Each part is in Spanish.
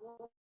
what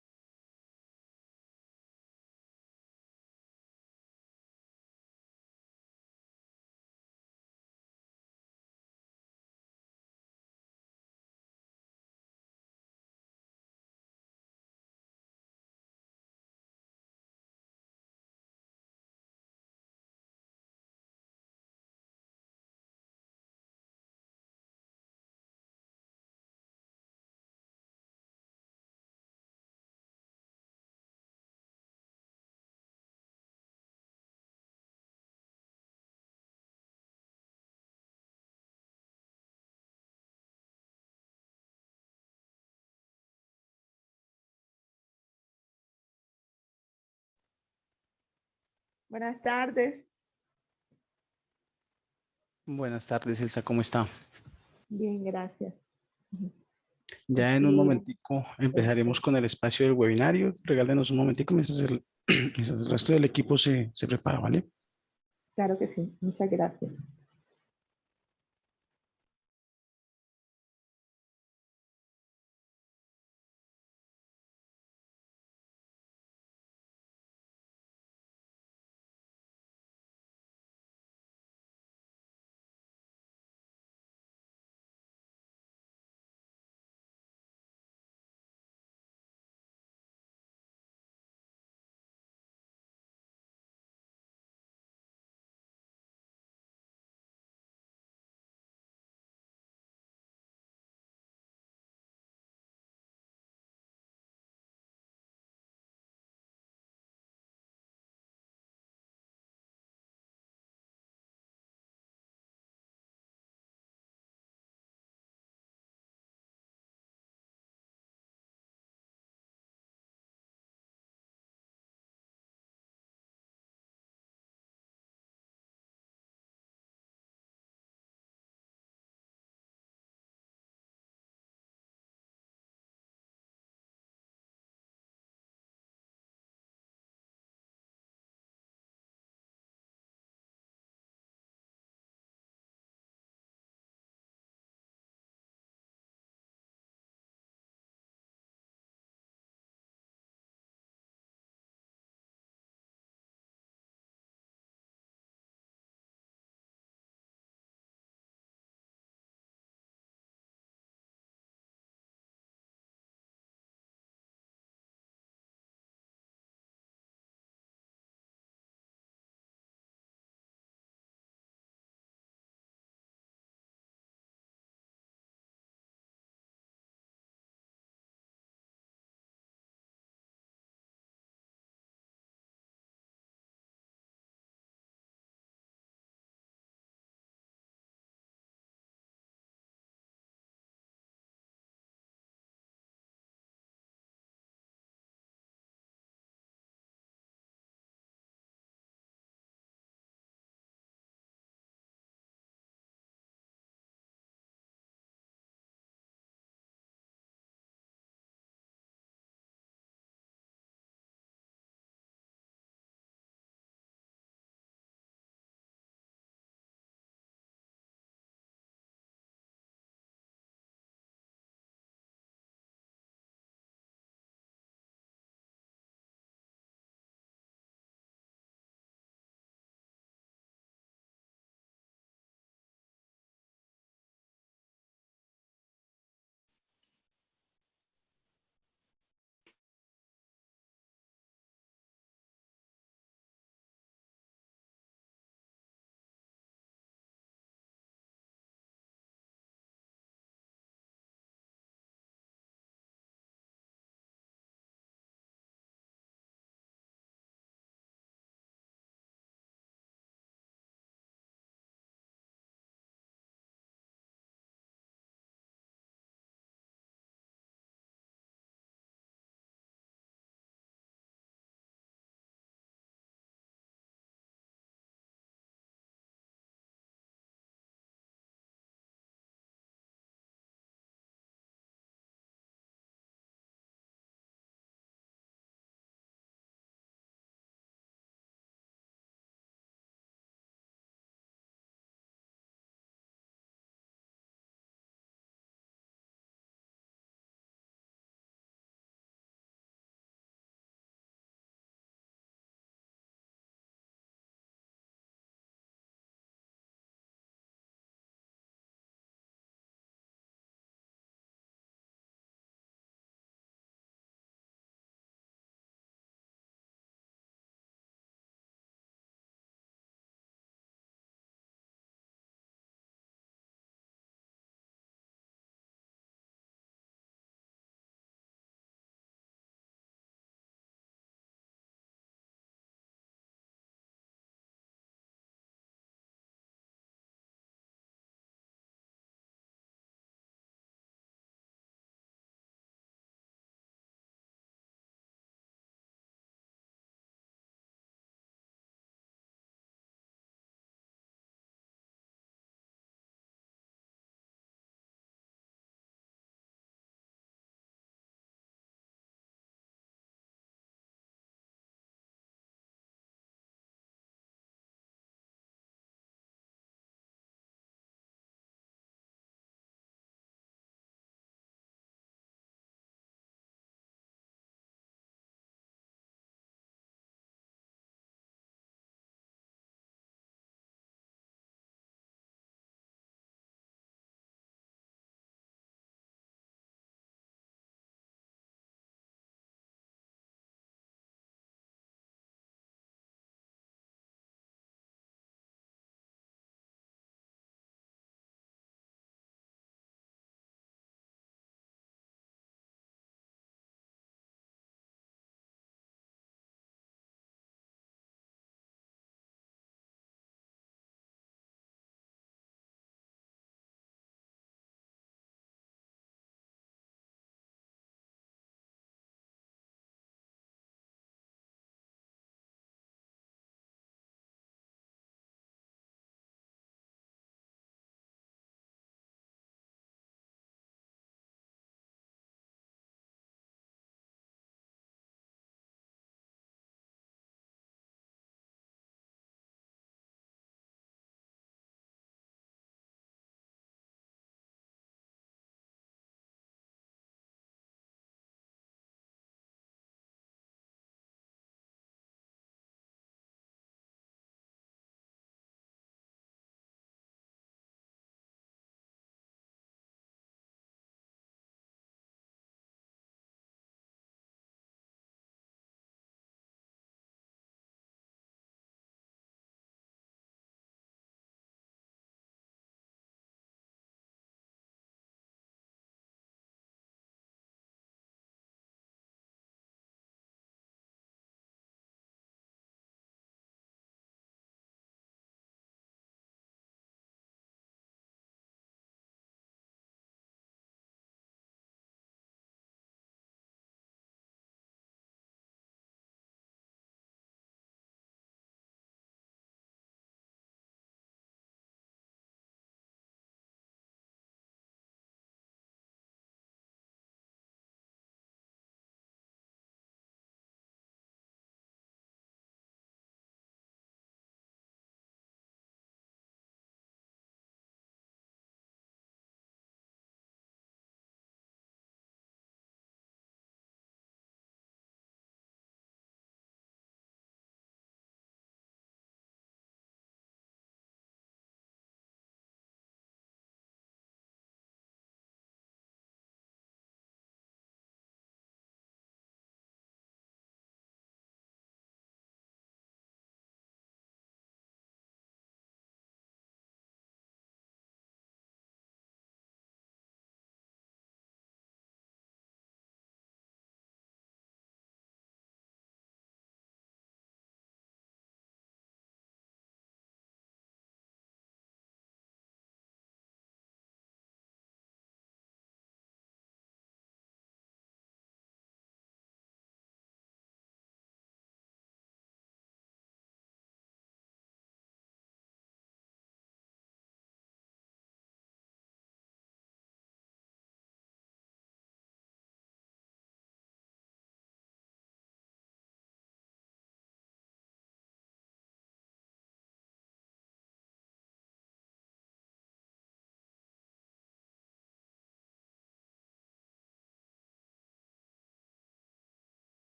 Buenas tardes. Buenas tardes, Elsa, ¿cómo está? Bien, gracias. Ya en un momentico empezaremos con el espacio del webinario. Regálenos un momentico mientras el, mientras el resto del equipo se, se prepara, ¿vale? Claro que sí. Muchas gracias.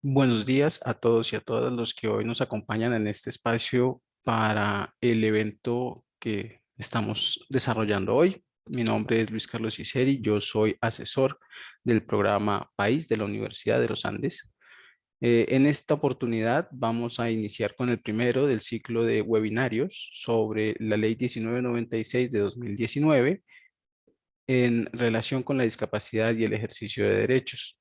Buenos días a todos y a todas los que hoy nos acompañan en este espacio para el evento que estamos desarrollando hoy. Mi nombre es Luis Carlos Iseri, yo soy asesor del programa País de la Universidad de los Andes. Eh, en esta oportunidad vamos a iniciar con el primero del ciclo de webinarios sobre la Ley 1996 de 2019 en relación con la discapacidad y el ejercicio de derechos.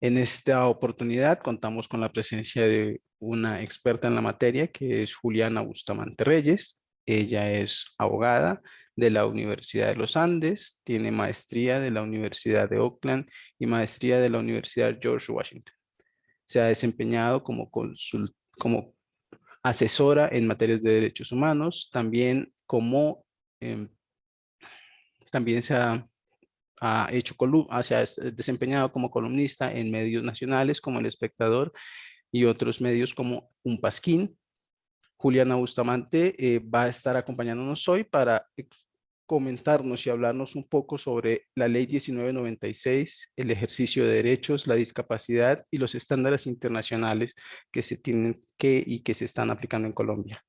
En esta oportunidad contamos con la presencia de una experta en la materia que es Juliana Bustamante Reyes. Ella es abogada de la Universidad de los Andes, tiene maestría de la Universidad de Oakland y maestría de la Universidad George Washington. Se ha desempeñado como, asesora en materias de derechos humanos, también como em, también se ha, hecho se ha desempeñado como columnista en medios nacionales como El Espectador y otros medios como Un Pasquín. Juliana Bustamante eh, va a estar acompañándonos hoy para comentarnos y hablarnos un poco sobre la ley 1996, el ejercicio de derechos, la discapacidad y los estándares internacionales que se tienen que y que se están aplicando en Colombia.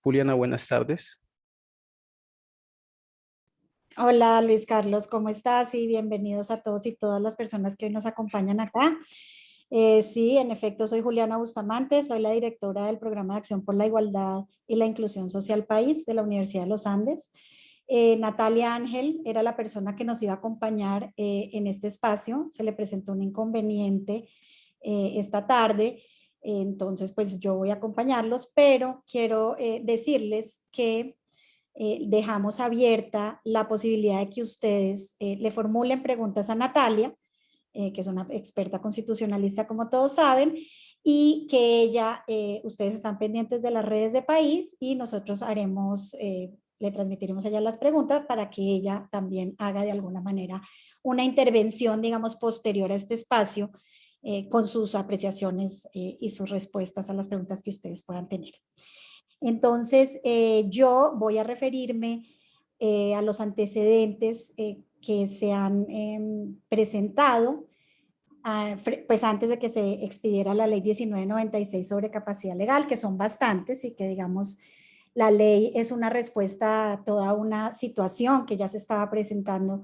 Juliana, buenas tardes. Hola Luis Carlos, ¿cómo estás? Y bienvenidos a todos y todas las personas que hoy nos acompañan acá. Eh, sí, en efecto, soy Juliana Bustamante, soy la directora del Programa de Acción por la Igualdad y la Inclusión Social País de la Universidad de los Andes. Eh, Natalia Ángel era la persona que nos iba a acompañar eh, en este espacio. Se le presentó un inconveniente esta tarde, entonces pues yo voy a acompañarlos, pero quiero decirles que eh, dejamos abierta la posibilidad de que ustedes eh, le formulen preguntas a Natalia, eh, que es una experta constitucionalista como todos saben, y que ella, ustedes están pendientes de las redes de país y nosotros haremos, le transmitiremos a ella las preguntas para que ella también haga de alguna manera una intervención, digamos, posterior a este espacio con sus apreciaciones y sus respuestas a las preguntas que ustedes puedan tener. Entonces, eh, yo voy a referirme eh, a los antecedentes eh, que se han em, presentado ah, pues antes de que se expidiera la ley 1996 sobre capacidad legal, que son bastantes y que digamos la ley es una respuesta a toda una situación que ya se estaba presentando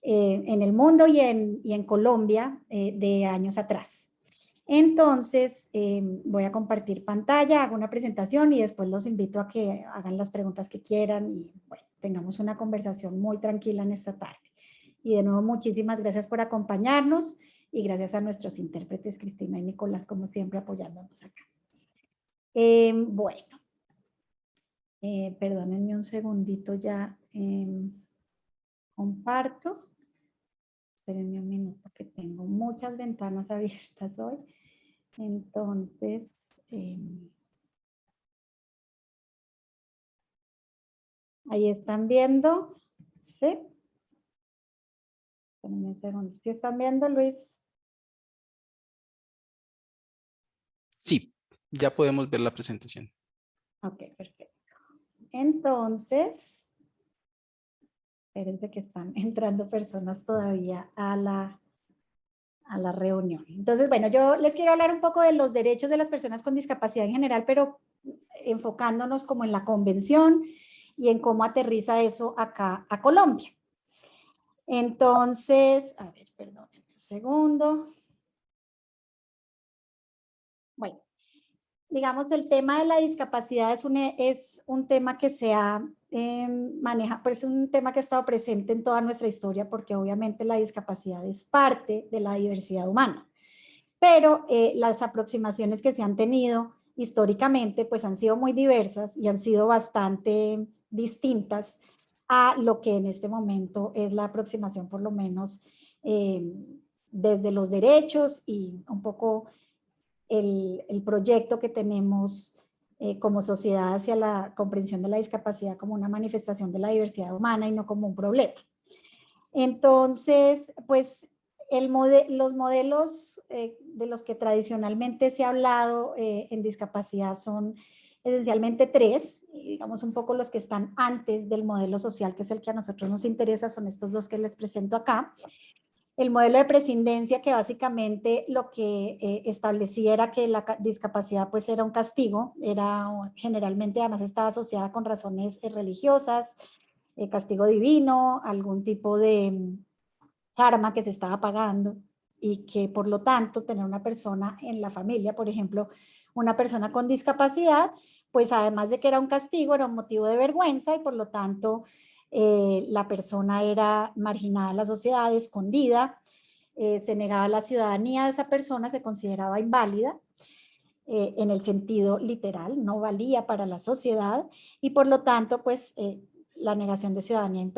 en el mundo y en, y en Colombia de años atrás. Entonces, em, voy a compartir pantalla, hago una presentación y después los invito a que hagan las preguntas que quieran y tengamos una conversación muy tranquila en esta tarde. Y de nuevo, muchísimas gracias por acompañarnos y gracias a nuestros intérpretes Cristina y Nicolás, como siempre, apoyándonos acá. Em, bueno, eh, perdónenme un segundito ya. Comparto. Espérenme un minuto que tengo muchas ventanas abiertas hoy. Entonces, em, ahí están viendo, ¿sí? un segundo. ¿Sí están viendo, Luis? Sí, ya podemos ver la presentación. Ok, perfecto. Entonces, espérense que están entrando personas todavía a la a la reunión. Entonces, bueno, yo les quiero hablar un poco de los derechos de las personas con discapacidad en general, pero enfocándonos como en la convención y en cómo aterriza eso acá a Colombia. Entonces, a ver, perdónenme un segundo. Digamos, el tema de la discapacidad es un, es un tema que se ha em, manejado, pues es un tema que ha estado presente en toda nuestra historia porque obviamente la discapacidad es parte de la diversidad humana. Pero eh, las aproximaciones que se han tenido históricamente pues han sido muy diversas y han sido bastante distintas a lo que en este momento es la aproximación por lo menos em, desde los derechos y un poco el, proyecto que tenemos eh, como sociedad hacia la comprensión de la discapacidad como una manifestación de la diversidad humana y no como un problema. Entonces, pues los modelos eh, de los que tradicionalmente se ha hablado eh, en discapacidad son esencialmente tres, digamos un poco los que están antes del modelo social, que es el que a nosotros nos interesa, son estos dos que les presento acá. El modelo de prescindencia que básicamente lo que eh, establecía era que la discapacidad pues era un castigo, era generalmente además estaba asociada con razones eh, religiosas, eh, castigo divino, algún tipo de mm, karma que se estaba pagando y que por lo tanto tener una persona en la familia, por ejemplo, una persona con discapacidad, pues además de que era un castigo, era un motivo de vergüenza y por lo tanto eh, la persona era marginada en la sociedad, escondida, eh, se negaba la ciudadanía de esa persona, se consideraba inválida eh, en el sentido literal, no valía para la sociedad y por lo tanto pues la negación de ciudadanía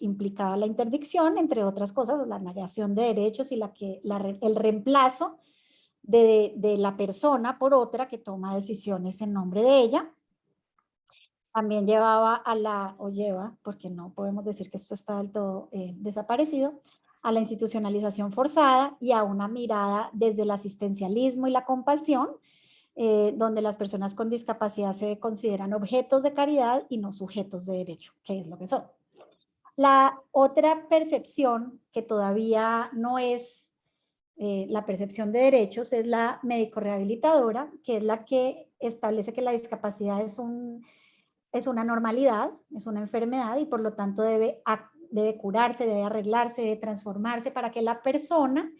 implicaba la interdicción, entre otras cosas, la negación de derechos y la que, el reemplazo de, de, la persona por otra que toma decisiones en nombre de ella también llevaba a la, o lleva, porque no podemos decir que esto está del todo eh, desaparecido, a la institucionalización forzada y a una mirada desde el asistencialismo y la compasión, eh, donde las personas con discapacidad se consideran objetos de caridad y no sujetos de derecho, que es lo que son. La otra percepción que todavía no es eh, la percepción de derechos es la médico-rehabilitadora, que es la que establece que la discapacidad es un es una normalidad, es una enfermedad y por lo tanto debe, debe curarse, debe arreglarse, debe transformarse para que la persona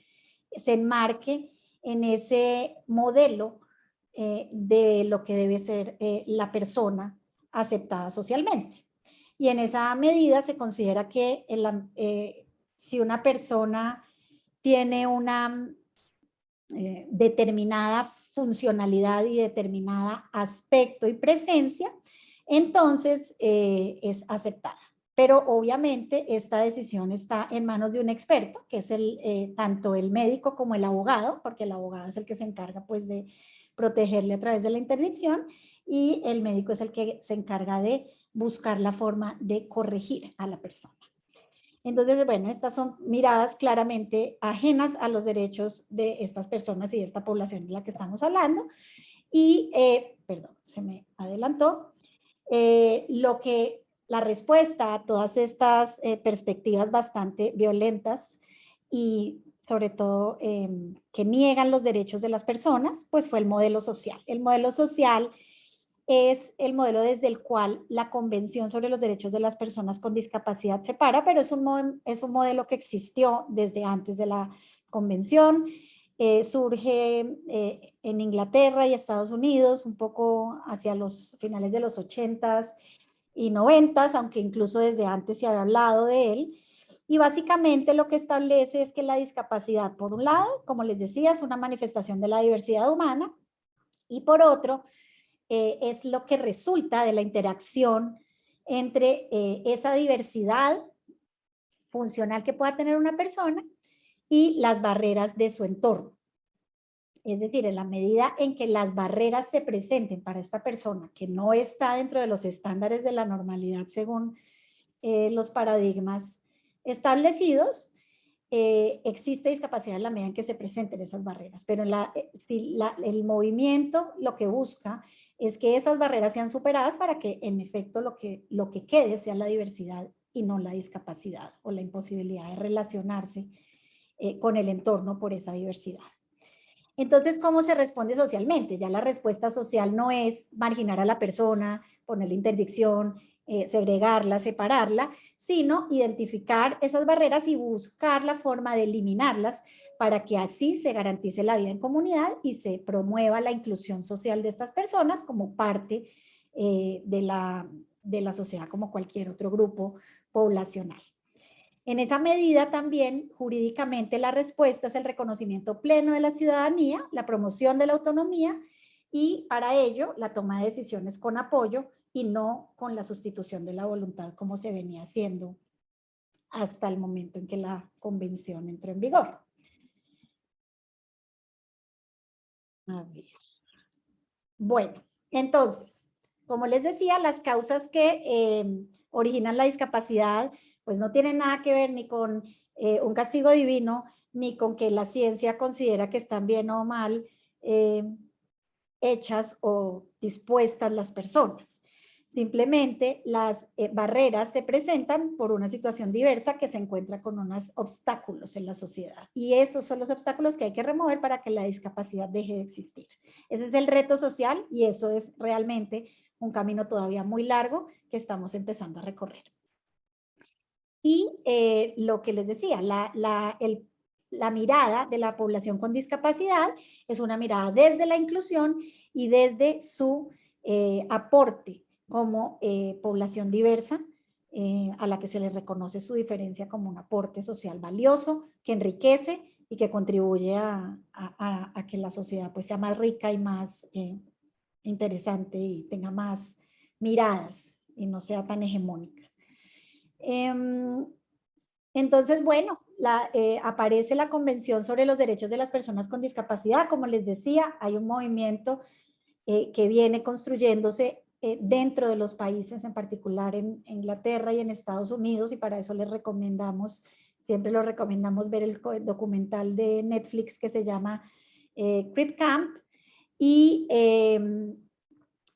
se enmarque en ese modelo eh, de lo que debe ser eh, la persona aceptada socialmente. Y en esa medida se considera que eh, si una persona tiene una determinada funcionalidad y determinada aspecto y presencia, entonces eh, es aceptada. Pero obviamente esta decisión está en manos de un experto, que es el, eh, tanto el médico como el abogado, porque el abogado es el que se encarga pues de protegerle a través de la interdicción y el médico es el que se encarga de buscar la forma de corregir a la persona. Entonces, bueno, estas son miradas claramente ajenas a los derechos de estas personas y de esta población de la que estamos hablando. Y, eh, perdón, se me adelantó. Eh, lo que la respuesta a todas estas eh, perspectivas bastante violentas y sobre todo em, que niegan los derechos de las personas, pues fue el modelo social. El modelo social es el modelo desde el cual la Convención sobre los Derechos de las Personas con Discapacidad se para, pero es un, es un modelo que existió desde antes de la Convención, eh, surge eh, en Inglaterra y Estados Unidos, un poco hacia los finales de los 80s y 90s, aunque incluso desde antes se había hablado de él. Y básicamente lo que establece es que la discapacidad, por un lado, como les decía, es una manifestación de la diversidad humana, y por otro, eh, es lo que resulta de la interacción entre esa diversidad funcional que pueda tener una persona y las barreras de su entorno. Es decir, en la medida en que las barreras se presenten para esta persona que no está dentro de los estándares de la normalidad según eh, los paradigmas establecidos, eh, existe discapacidad en la medida en que se presenten esas barreras. Pero la, eh, si el movimiento lo que busca es que esas barreras sean superadas para que en efecto lo que, lo que quede sea la diversidad y no la discapacidad o la imposibilidad de relacionarse eh, con el entorno por esa diversidad. Entonces, ¿cómo se responde socialmente? Ya la respuesta social no es marginar a la persona, ponerle interdicción, eh, segregarla, separarla, sino identificar esas barreras y buscar la forma de eliminarlas para que así se garantice la vida en comunidad y se promueva la inclusión social de estas personas como parte eh, de, la, de la sociedad como cualquier otro grupo poblacional. En esa medida también jurídicamente la respuesta es el reconocimiento pleno de la ciudadanía, la promoción de la autonomía y para ello la toma de decisiones con apoyo y no con la sustitución de la voluntad como se venía haciendo hasta el momento en que la convención entró en vigor. Bueno, entonces, como les decía, las causas que eh, originan la discapacidad pues no tiene nada que ver ni con eh, un castigo divino, ni con que la ciencia considera que están bien o mal eh, hechas o dispuestas las personas, Simplemente las eh, barreras se presentan por una situación diversa que se encuentra con unos obstáculos en la sociedad. Y esos son los obstáculos que hay que remover para que la discapacidad deje de existir. Ese es el reto social y eso es realmente un camino todavía muy largo que estamos empezando a recorrer. Y eh, lo que les decía, la, la mirada de la población con discapacidad es una mirada desde la inclusión y desde su eh, aporte como eh, población diversa, a la que se le reconoce su diferencia como un aporte social valioso, que enriquece y que contribuye a, que la sociedad pues, sea más rica y más interesante y tenga más miradas y no sea tan hegemónica. Em, entonces, bueno, la, aparece la Convención sobre los Derechos de las Personas con Discapacidad. Como les decía, hay un movimiento que viene construyéndose eh, dentro de los países, en particular en Inglaterra y en Estados Unidos, y para eso les recomendamos, siempre lo recomendamos ver el documental de Netflix que se llama eh, Crip Camp, y em,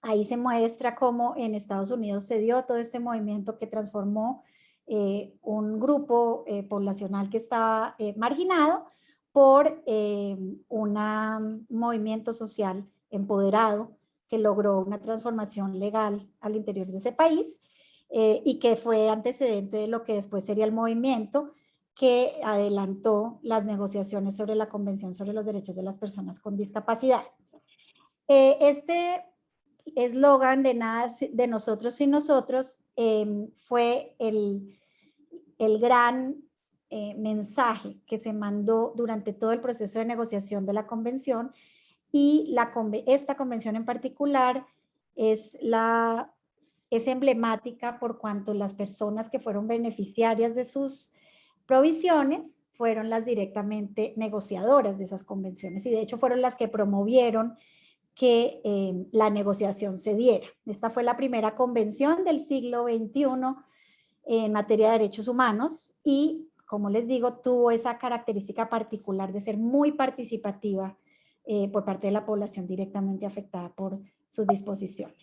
ahí se muestra cómo en Estados Unidos se dio todo este movimiento que transformó eh, un grupo eh, poblacional que estaba marginado por un movimiento social empoderado que logró una transformación legal al interior de ese país eh, y que fue antecedente de lo que después sería el movimiento que adelantó las negociaciones sobre la Convención sobre los Derechos de las Personas con Discapacidad. Eh, este eslogan de nada de nosotros y nosotros em, fue el, el gran eh, mensaje que se mandó durante todo el proceso de negociación de la convención. Y la, esta convención en particular es, la, es emblemática por cuanto las personas que fueron beneficiarias de sus provisiones fueron las directamente negociadoras de esas convenciones. Y de hecho fueron las que promovieron que eh, la negociación se diera. Esta fue la primera convención del siglo XXI en materia de derechos humanos y, como les digo, tuvo esa característica particular de ser muy participativa eh, por parte de la población directamente afectada por sus disposiciones.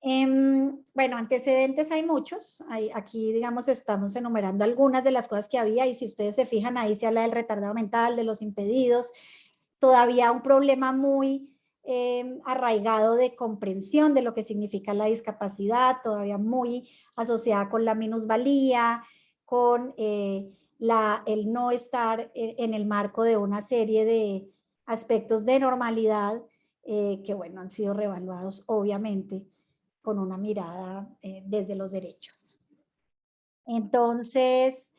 Em, bueno, antecedentes hay muchos. Aquí, digamos, estamos enumerando algunas de las cosas que había y si ustedes se fijan ahí se habla del retardado mental, de los impedidos. Todavía un problema muy em, arraigado de comprensión de lo que significa la discapacidad, todavía muy asociada con la minusvalía, con eh, el no estar en el marco de una serie de aspectos de normalidad eh, que, bueno, han sido revaluados obviamente con una mirada eh, desde los derechos. Entonces,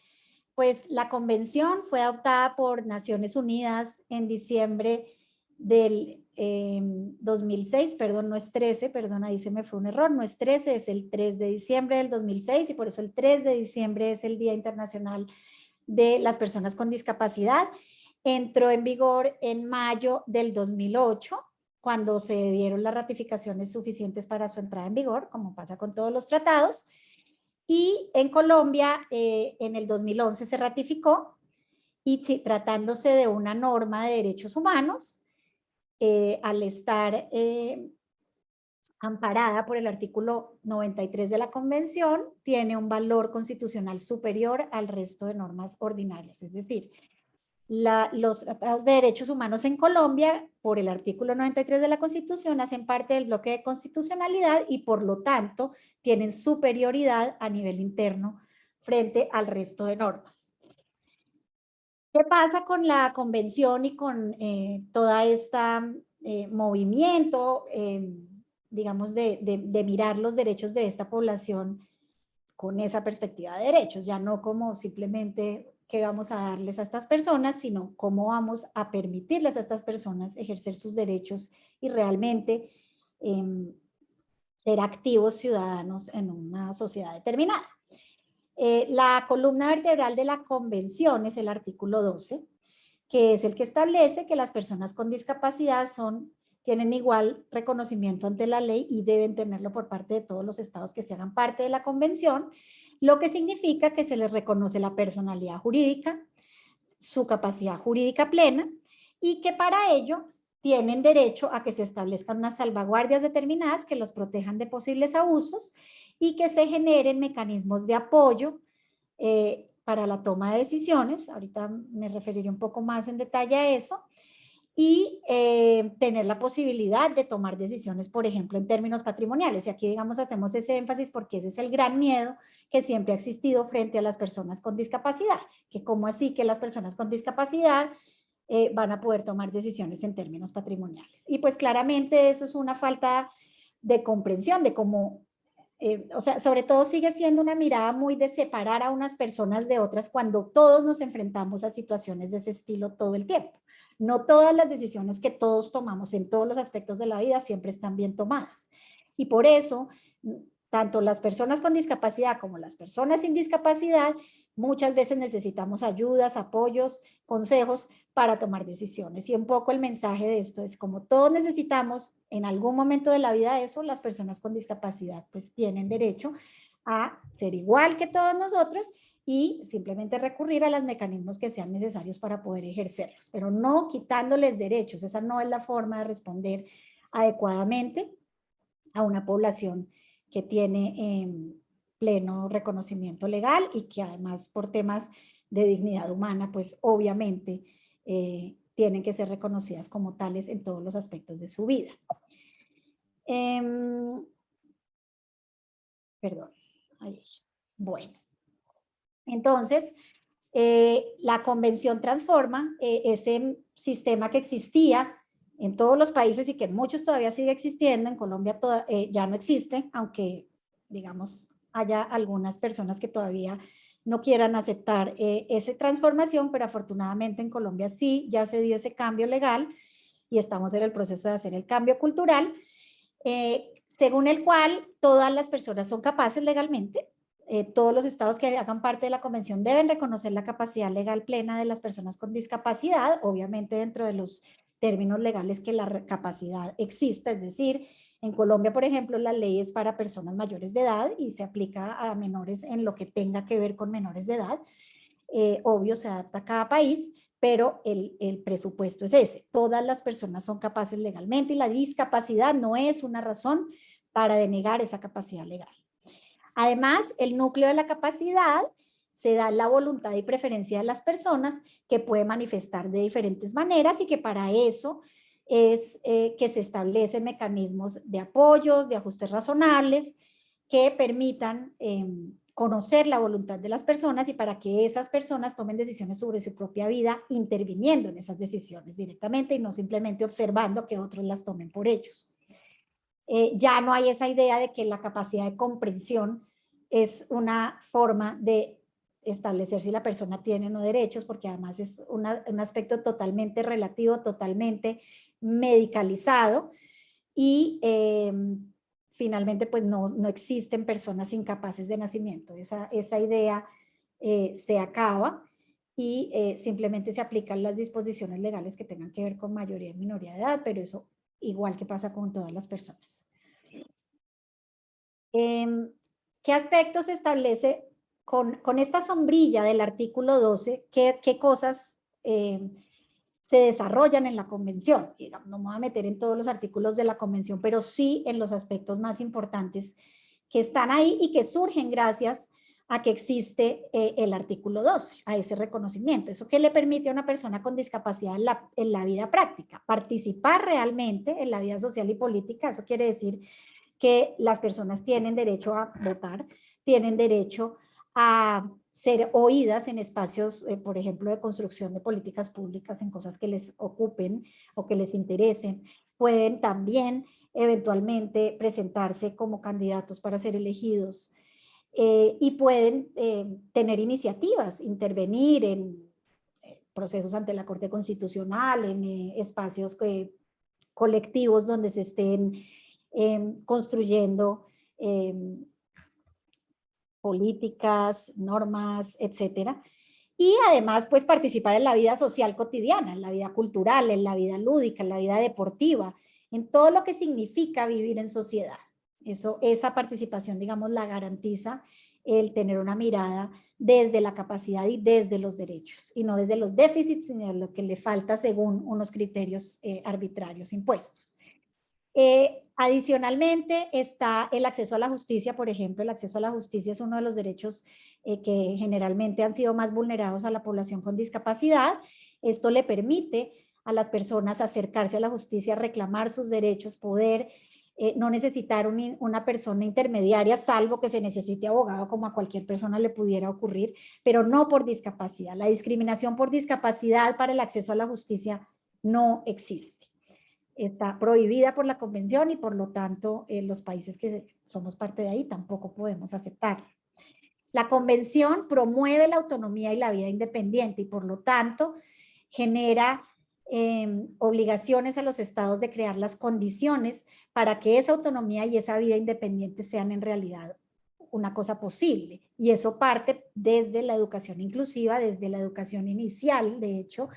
pues la convención fue adoptada por Naciones Unidas en diciembre del 2006, em, perdón, no es 13, perdón, ahí se me fue un error, no es 13, es el 3 de diciembre del 2006 y por eso el 3 de diciembre es el Día Internacional de las personas con discapacidad. Entró en vigor en mayo del 2008, cuando se dieron las ratificaciones suficientes para su entrada en vigor, como pasa con todos los tratados. Y en Colombia, eh, en el 2011 se ratificó, y tratándose de una norma de derechos humanos, eh, al estar eh, amparada por el artículo 93 de la Convención, tiene un valor constitucional superior al resto de normas ordinarias. Es decir, los tratados de derechos humanos en Colombia, por el artículo 93 de la Constitución, hacen parte del bloque de constitucionalidad y por lo tanto tienen superioridad a nivel interno frente al resto de normas. ¿Qué pasa con la convención y con eh, toda esta eh, movimiento? Eh, digamos, de, mirar los derechos de esta población con esa perspectiva de derechos, ya no como simplemente qué vamos a darles a estas personas, sino cómo vamos a permitirles a estas personas ejercer sus derechos y realmente em, ser activos ciudadanos en una sociedad determinada. Eh, la columna vertebral de la convención es el artículo 12, que es el que establece que las personas con discapacidad son tienen igual reconocimiento ante la ley y deben tenerlo por parte de todos los estados que se hagan parte de la convención, lo que significa que se les reconoce la personalidad jurídica, su capacidad jurídica plena y que para ello tienen derecho a que se establezcan unas salvaguardias determinadas que los protejan de posibles abusos y que se generen mecanismos de apoyo eh, para la toma de decisiones. Ahorita me referiré un poco más en detalle a eso. Y eh, tener la posibilidad de tomar decisiones, por ejemplo, en términos patrimoniales. Y aquí, digamos, hacemos ese énfasis porque ese es el gran miedo que siempre ha existido frente a las personas con discapacidad. Que cómo así que las personas con discapacidad eh, van a poder tomar decisiones en términos patrimoniales. Y pues claramente eso es una falta de comprensión de cómo, eh, o sea, sobre todo sigue siendo una mirada muy de separar a unas personas de otras cuando todos nos enfrentamos a situaciones de ese estilo todo el tiempo. No todas las decisiones que todos tomamos en todos los aspectos de la vida siempre están bien tomadas. Y por eso, tanto las personas con discapacidad como las personas sin discapacidad Muchas veces necesitamos ayudas, apoyos, consejos para tomar decisiones. Y un poco el mensaje de esto es como todos necesitamos en algún momento de la vida eso, las personas con discapacidad pues tienen derecho a ser igual que todos nosotros y simplemente recurrir a los mecanismos que sean necesarios para poder ejercerlos, pero no quitándoles derechos. Esa no es la forma de responder adecuadamente a una población que tiene eh, pleno reconocimiento legal y que además por temas de dignidad humana, pues obviamente eh, tienen que ser reconocidas como tales en todos los aspectos de su vida. Em, perdón. Ahí. Bueno. Entonces, eh, la convención transforma eh, ese sistema que existía en todos los países y que muchos todavía sigue existiendo, en Colombia ya no existe, aunque digamos haya algunas personas que todavía no quieran aceptar eh, esa transformación, pero afortunadamente en Colombia sí, ya se dio ese cambio legal y estamos en el proceso de hacer el cambio cultural, eh, según el cual todas las personas son capaces legalmente, eh, todos los estados que hagan parte de la convención deben reconocer la capacidad legal plena de las personas con discapacidad, obviamente dentro de los términos legales que la capacidad exista, es decir, en Colombia, por ejemplo, la ley es para personas mayores de edad y se aplica a menores en lo que tenga que ver con menores de edad. Eh, obvio, se adapta a cada país, pero el, el, presupuesto es ese. Todas las personas son capaces legalmente y la discapacidad no es una razón para denegar esa capacidad legal. Además, el núcleo de la capacidad se da la voluntad y preferencia de las personas que puede manifestar de diferentes maneras y que para eso es eh, que se establecen mecanismos de apoyos, de ajustes razonables que permitan em, conocer la voluntad de las personas y para que esas personas tomen decisiones sobre su propia vida interviniendo en esas decisiones directamente y no simplemente observando que otros las tomen por ellos. Eh, ya no hay esa idea de que la capacidad de comprensión es una forma de establecer si la persona tiene o no derechos, porque además es un aspecto totalmente relativo, totalmente medicalizado y em, finalmente pues no, no, existen personas incapaces de nacimiento. Esa, esa idea eh, se acaba y eh, simplemente se aplican las disposiciones legales que tengan que ver con mayoría y minoría de edad, pero eso igual que pasa con todas las personas. Em, ¿Qué aspectos se establece con, con, esta sombrilla del artículo 12? ¿Qué, qué cosas em, se desarrollan en la convención. No me voy a meter en todos los artículos de la convención, pero sí en los aspectos más importantes que están ahí y que surgen gracias a que existe eh, el artículo 12, a ese reconocimiento. Eso que le permite a una persona con discapacidad en la, en la vida práctica, participar realmente en la vida social y política. Eso quiere decir que las personas tienen derecho a votar, tienen derecho a ser oídas en espacios, eh, por ejemplo, de construcción de políticas públicas, en cosas que les ocupen o que les interesen. Pueden también eventualmente presentarse como candidatos para ser elegidos eh, y pueden eh, tener iniciativas, intervenir en procesos ante la Corte Constitucional, en espacios colectivos donde se estén em, construyendo em, políticas, normas, etcétera. Y además, pues participar en la vida social cotidiana, en la vida cultural, en la vida lúdica, en la vida deportiva, en todo lo que significa vivir en sociedad. Eso, esa participación, digamos, la garantiza el tener una mirada desde la capacidad y desde los derechos, y no desde los déficits, sino lo que le falta según unos criterios eh, arbitrarios impuestos. Eh, adicionalmente está el acceso a la justicia, por ejemplo, el acceso a la justicia es uno de los derechos eh, que generalmente han sido más vulnerados a la población con discapacidad. Esto le permite a las personas acercarse a la justicia, reclamar sus derechos, poder eh, no necesitar una persona intermediaria, salvo que se necesite abogado, como a cualquier persona le pudiera ocurrir, pero no por discapacidad. La discriminación por discapacidad para el acceso a la justicia no existe. Está prohibida por la convención y por lo tanto eh, los países que somos parte de ahí tampoco podemos aceptarla. La convención promueve la autonomía y la vida independiente y por lo tanto genera Em, obligaciones a los estados de crear las condiciones para que esa autonomía y esa vida independiente sean en realidad una cosa posible. Y eso parte desde la educación inclusiva, desde la educación inicial, de hecho,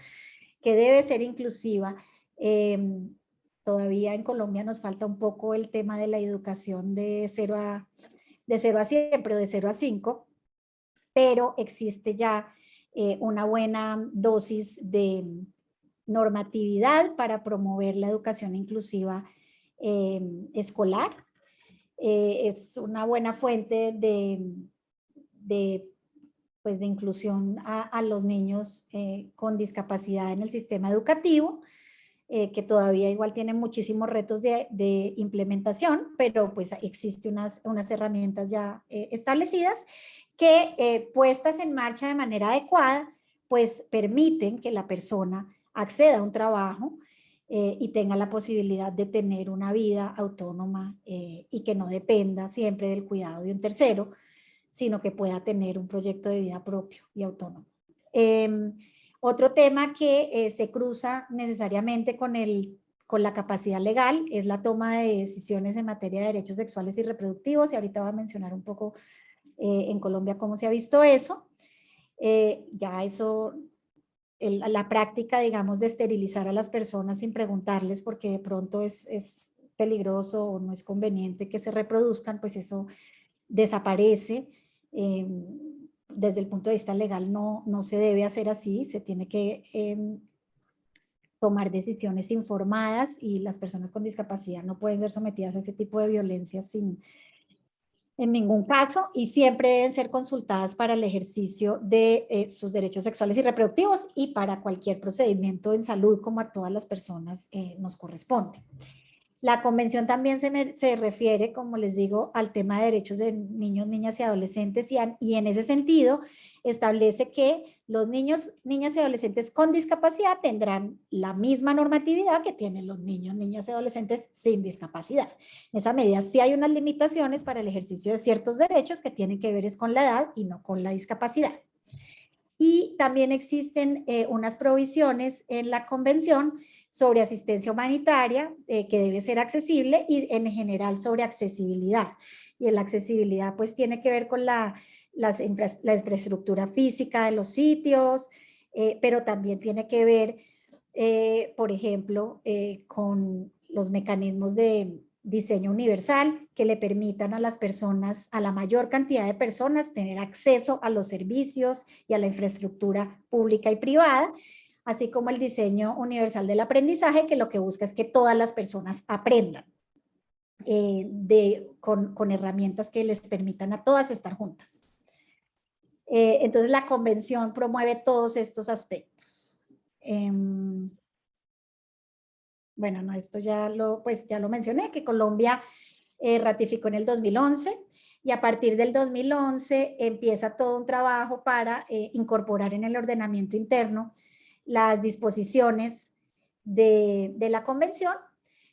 que debe ser inclusiva. Em, todavía en Colombia nos falta un poco el tema de la educación de 0 a, de 0 a 100, pero de 0 a 5, pero existe ya eh, una buena dosis de, normatividad para promover la educación inclusiva em, escolar. Eh, es una buena fuente de, pues de inclusión a, los niños eh, con discapacidad en el sistema educativo, eh, que todavía igual tiene muchísimos retos de, implementación, pero pues existen unas, unas herramientas ya establecidas que puestas en marcha de manera adecuada, pues permiten que la persona acceda a un trabajo eh, y tenga la posibilidad de tener una vida autónoma eh, y que no dependa siempre del cuidado de un tercero, sino que pueda tener un proyecto de vida propio y autónomo. Em, otro tema que eh, se cruza necesariamente con, el, con la capacidad legal es la toma de decisiones en materia de derechos sexuales y reproductivos y ahorita voy a mencionar un poco en Colombia cómo se ha visto eso. ya eso la práctica, digamos, de esterilizar a las personas sin preguntarles porque de pronto es, peligroso o no es conveniente que se reproduzcan, pues eso desaparece. Em, desde el punto de vista legal no, no se debe hacer así, se tiene que em, tomar decisiones informadas y las personas con discapacidad no pueden ser sometidas a ese tipo de violencia sin, en ningún caso y siempre deben ser consultadas para el ejercicio de eh, sus derechos sexuales y reproductivos y para cualquier procedimiento en salud como a todas las personas eh, nos corresponde. La convención también se, refiere, como les digo, al tema de derechos de niños, niñas y adolescentes y, en ese sentido establece que los niños, niñas y adolescentes con discapacidad tendrán la misma normatividad que tienen los niños, niñas y adolescentes sin discapacidad. En esa medida sí hay unas limitaciones para el ejercicio de ciertos derechos que tienen que ver es con la edad y no con la discapacidad. Y también existen eh, unas provisiones en la convención sobre asistencia humanitaria eh, que debe ser accesible y en general sobre accesibilidad. Y la accesibilidad pues tiene que ver con la, la infraestructura física de los sitios, eh, pero también tiene que ver, eh, por ejemplo, con los mecanismos de diseño universal que le permitan a las personas, a la mayor cantidad de personas, tener acceso a los servicios y a la infraestructura pública y privada, así como el diseño universal del aprendizaje, que lo que busca es que todas las personas aprendan eh, de, con, herramientas que les permitan a todas estar juntas. Eh, entonces la convención promueve todos estos aspectos. Em, bueno, no, esto ya lo, pues ya lo mencioné, que Colombia eh, ratificó en el 2011 y a partir del 2011 empieza todo un trabajo para incorporar en el ordenamiento interno las disposiciones de, la convención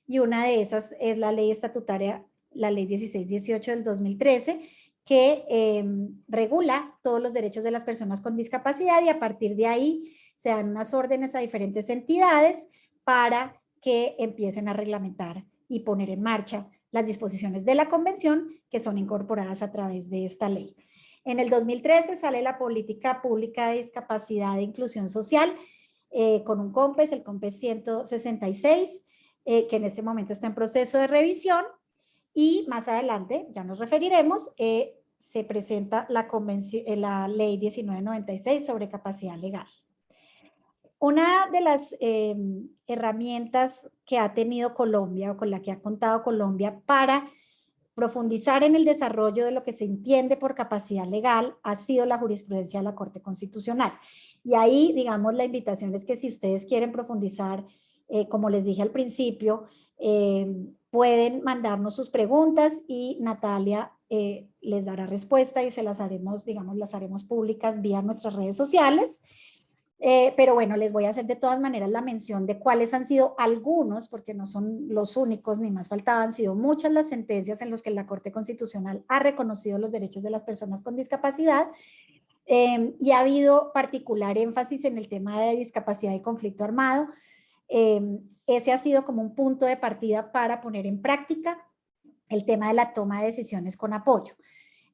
y una de esas es la ley estatutaria, la ley 1618 del 2013, que em, regula todos los derechos de las personas con discapacidad y a partir de ahí se dan unas órdenes a diferentes entidades para que empiecen a reglamentar y poner en marcha las disposiciones de la convención que son incorporadas a través de esta ley. En el 2013 sale la Política Pública de Discapacidad e Inclusión Social, eh, con un COMPES, el COMPES 166, eh, que en este momento está en proceso de revisión y más adelante, ya nos referiremos, eh, se presenta la, eh, la ley 1996 sobre capacidad legal. Una de las em, herramientas que ha tenido Colombia o con la que ha contado Colombia para profundizar en el desarrollo de lo que se entiende por capacidad legal ha sido la jurisprudencia de la Corte Constitucional. Y ahí, digamos, la invitación es que si ustedes quieren profundizar, eh, como les dije al principio, em, pueden mandarnos sus preguntas y Natalia eh, les dará respuesta y se las haremos, digamos, las haremos públicas vía nuestras redes sociales. Eh, pero bueno, les voy a hacer de todas maneras la mención de cuáles han sido algunos, porque no son los únicos, ni más faltaban, han sido muchas las sentencias en las que la Corte Constitucional ha reconocido los derechos de las personas con discapacidad em, y ha habido particular énfasis en el tema de discapacidad y conflicto armado. Em, ese ha sido como un punto de partida para poner en práctica el tema de la toma de decisiones con apoyo.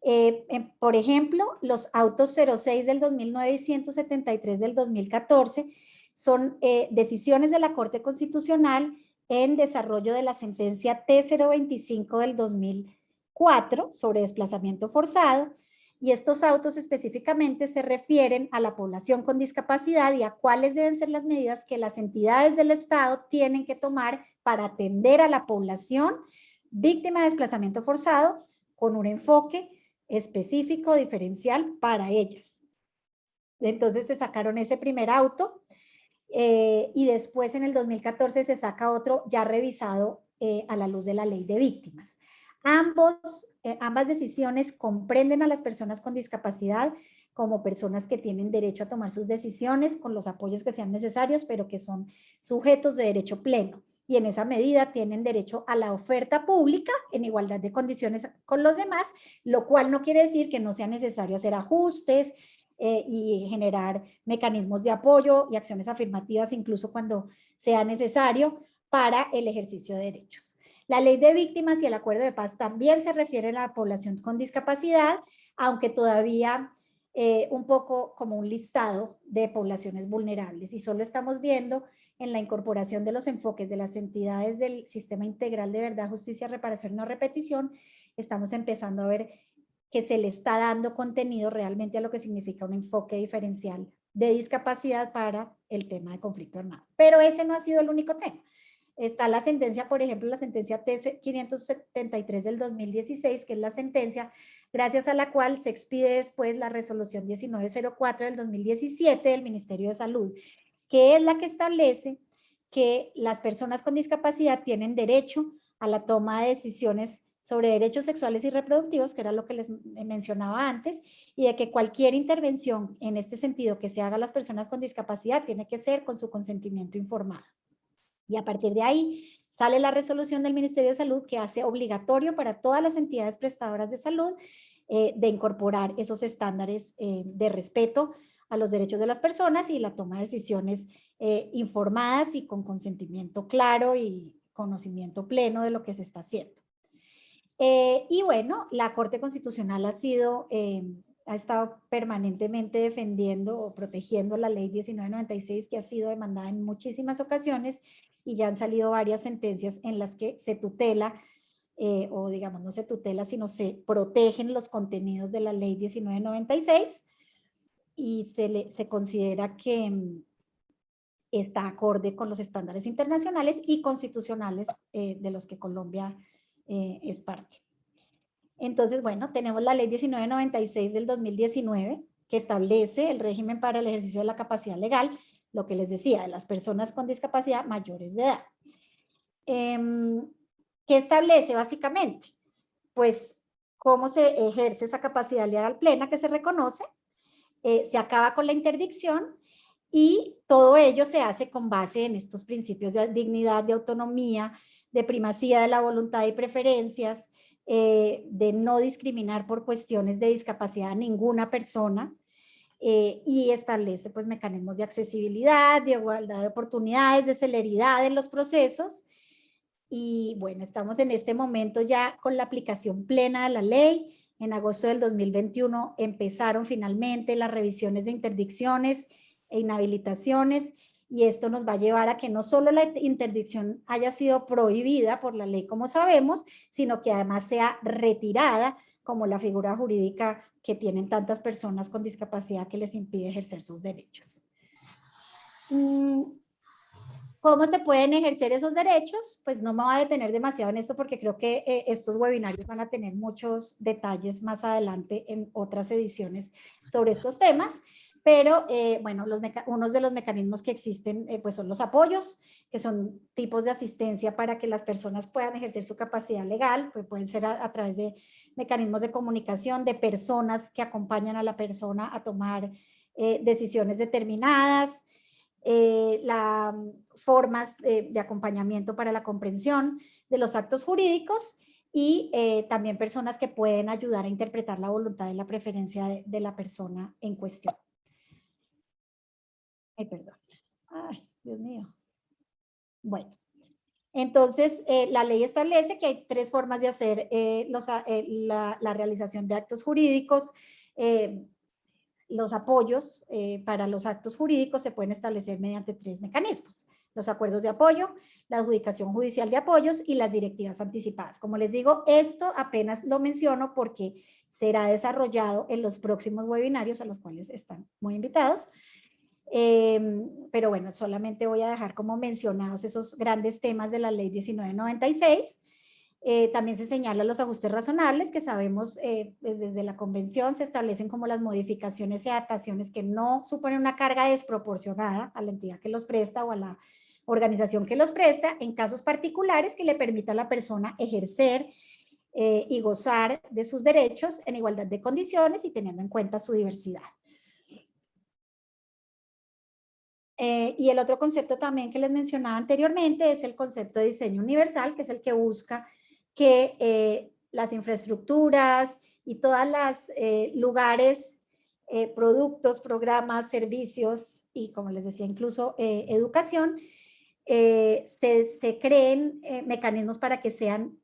Eh, por ejemplo, los autos 06 del 2009 y 173 del 2014 son eh, decisiones de la Corte Constitucional en desarrollo de la sentencia T025 del 2004 sobre desplazamiento forzado y estos autos específicamente se refieren a la población con discapacidad y a cuáles deben ser las medidas que las entidades del Estado tienen que tomar para atender a la población víctima de desplazamiento forzado con un enfoque específico, diferencial para ellas. Entonces se sacaron ese primer auto eh, y después en el 2014 se saca otro ya revisado eh, a la luz de la ley de víctimas. Ambos, eh, ambas decisiones comprenden a las personas con discapacidad como personas que tienen derecho a tomar sus decisiones con los apoyos que sean necesarios, pero que son sujetos de derecho pleno y en esa medida tienen derecho a la oferta pública en igualdad de condiciones con los demás, lo cual no quiere decir que no sea necesario hacer ajustes eh, y generar mecanismos de apoyo y acciones afirmativas incluso cuando sea necesario para el ejercicio de derechos. La ley de víctimas y el acuerdo de paz también se refieren a la población con discapacidad, aunque todavía eh, un poco como un listado de poblaciones vulnerables y solo estamos viendo en la incorporación de los enfoques de las entidades del Sistema Integral de Verdad, Justicia, Reparación No Repetición, estamos empezando a ver que se le está dando contenido realmente a lo que significa un enfoque diferencial de discapacidad para el tema de conflicto armado. Pero ese no ha sido el único tema. Está la sentencia, por ejemplo, la sentencia T573 del 2016, que es la sentencia gracias a la cual se expide después la resolución 1904 del 2017 del Ministerio de Salud, que es la que establece que las personas con discapacidad tienen derecho a la toma de decisiones sobre derechos sexuales y reproductivos, que era lo que les mencionaba antes, y de que cualquier intervención en este sentido que se haga a las personas con discapacidad tiene que ser con su consentimiento informado. Y a partir de ahí sale la resolución del Ministerio de Salud que hace obligatorio para todas las entidades prestadoras de salud eh, de incorporar esos estándares eh, de respeto a los derechos de las personas y la toma de decisiones eh, informadas y con consentimiento claro y conocimiento pleno de lo que se está haciendo. Eh, y bueno, la Corte Constitucional ha sido, eh, ha estado permanentemente defendiendo o protegiendo la ley 1996 que ha sido demandada en muchísimas ocasiones y ya han salido varias sentencias en las que se tutela o digamos no se tutela, sino se protegen los contenidos de la ley 1996 y se, se considera que mm, está acorde con los estándares internacionales y constitucionales eh, de los que Colombia eh, es parte. Entonces, bueno, tenemos la ley 1996 del 2019 que establece el régimen para el ejercicio de la capacidad legal, lo que les decía, de las personas con discapacidad mayores de edad. Em, ¿Qué establece básicamente? Pues cómo se ejerce esa capacidad legal plena que se reconoce, eh, se acaba con la interdicción y todo ello se hace con base en estos principios de dignidad, de autonomía, de primacía de la voluntad y preferencias, eh, de no discriminar por cuestiones de discapacidad a ninguna persona eh, y establece pues mecanismos de accesibilidad, de igualdad de oportunidades, de celeridad en los procesos. Y bueno, estamos en este momento ya con la aplicación plena de la ley, en agosto del 2021 empezaron finalmente las revisiones de interdicciones e inhabilitaciones y esto nos va a llevar a que no solo la interdicción haya sido prohibida por la ley como sabemos, sino que además sea retirada como la figura jurídica que tienen tantas personas con discapacidad que les impide ejercer sus derechos. Mm, ¿Cómo se pueden ejercer esos derechos? Pues no me voy a detener demasiado en esto porque creo que eh, estos webinarios van a tener muchos detalles más adelante en otras ediciones sobre estos temas. Pero, eh, bueno, los unos de los mecanismos que existen eh, pues son los apoyos, que son tipos de asistencia para que las personas puedan ejercer su capacidad legal, pues pueden ser a, través de mecanismos de comunicación, de personas que acompañan a la persona a tomar decisiones determinadas, las formas de, acompañamiento para la comprensión de los actos jurídicos y eh, también personas que pueden ayudar a interpretar la voluntad y la preferencia de, la persona en cuestión. Ay, perdón. Ay, Dios mío. Bueno, entonces eh, la ley establece que hay tres formas de hacer eh, los, la, la, realización de actos jurídicos los apoyos eh, para los actos jurídicos se pueden establecer mediante tres mecanismos. Los acuerdos de apoyo, la adjudicación judicial de apoyos y las directivas anticipadas. Como les digo, esto apenas lo menciono porque será desarrollado en los próximos webinarios a los cuales están muy invitados. Em, pero bueno, solamente voy a dejar como mencionados esos grandes temas de la ley 1996 eh, también se señalan los ajustes razonables que sabemos eh, pues, desde la convención se establecen como las modificaciones y adaptaciones que no suponen una carga desproporcionada a la entidad que los presta o a la organización que los presta en casos particulares que le permita a la persona ejercer eh, y gozar de sus derechos en igualdad de condiciones y teniendo en cuenta su diversidad. Y el otro concepto también que les mencionaba anteriormente es el concepto de diseño universal, que es el que busca que eh, las infraestructuras y todos los eh, lugares, eh, productos, programas, servicios y como les decía incluso educación, se, se, creen mecanismos para que sean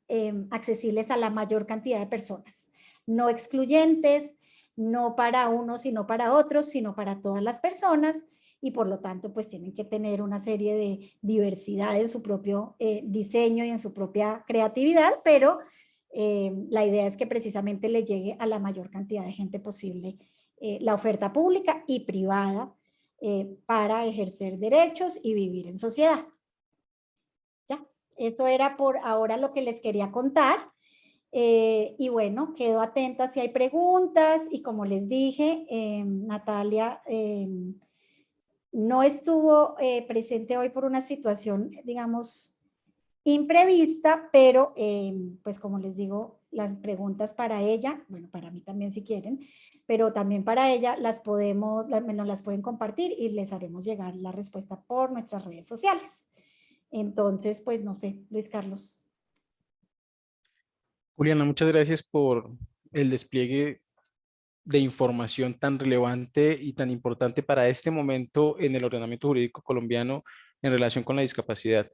accesibles a la mayor cantidad de personas, no excluyentes, no para unos sino para otros, sino para todas las personas y por lo tanto pues tienen que tener una serie de diversidad en su propio eh, diseño y en su propia creatividad, pero eh, la idea es que precisamente le llegue a la mayor cantidad de gente posible eh, la oferta pública y privada para ejercer derechos y vivir en sociedad. Ya, eso era por ahora lo que les quería contar. y bueno, quedo atenta si hay preguntas y como les dije, Natalia no estuvo eh, presente hoy por una situación, digamos, imprevista, pero eh, pues como les digo, las preguntas para ella, bueno, para mí también si quieren, pero también para ella las podemos, nos las pueden compartir y les haremos llegar la respuesta por nuestras redes sociales. Entonces, pues no sé, Luis Carlos. Juliana, muchas gracias por el despliegue de información tan relevante y tan importante para este momento en el ordenamiento jurídico colombiano en relación con la discapacidad.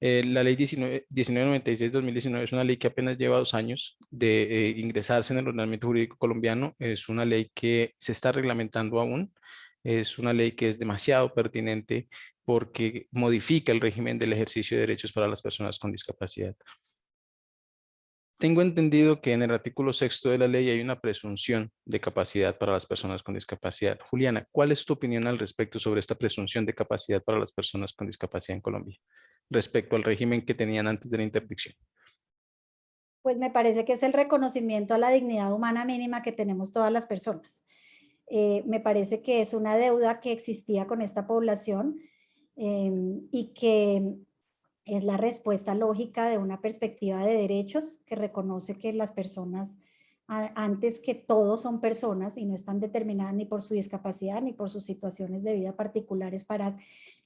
Eh, la ley 1996-2019 es una ley que apenas lleva dos años de eh, ingresarse en el ordenamiento jurídico colombiano. Es una ley que se está reglamentando aún. Es una ley que es demasiado pertinente porque modifica el régimen del ejercicio de derechos para las personas con discapacidad. Tengo entendido que en el artículo sexto de la ley hay una presunción de capacidad para las personas con discapacidad. Juliana, ¿cuál es tu opinión al respecto sobre esta presunción de capacidad para las personas con discapacidad en Colombia respecto al régimen que tenían antes de la interdicción? Pues me parece que es el reconocimiento a la dignidad humana mínima que tenemos todas las personas. Eh, me parece que es una deuda que existía con esta población em, y que es la respuesta lógica de una perspectiva de derechos que reconoce que las personas, antes que todos son personas y no están determinadas ni por su discapacidad ni por sus situaciones de vida particulares para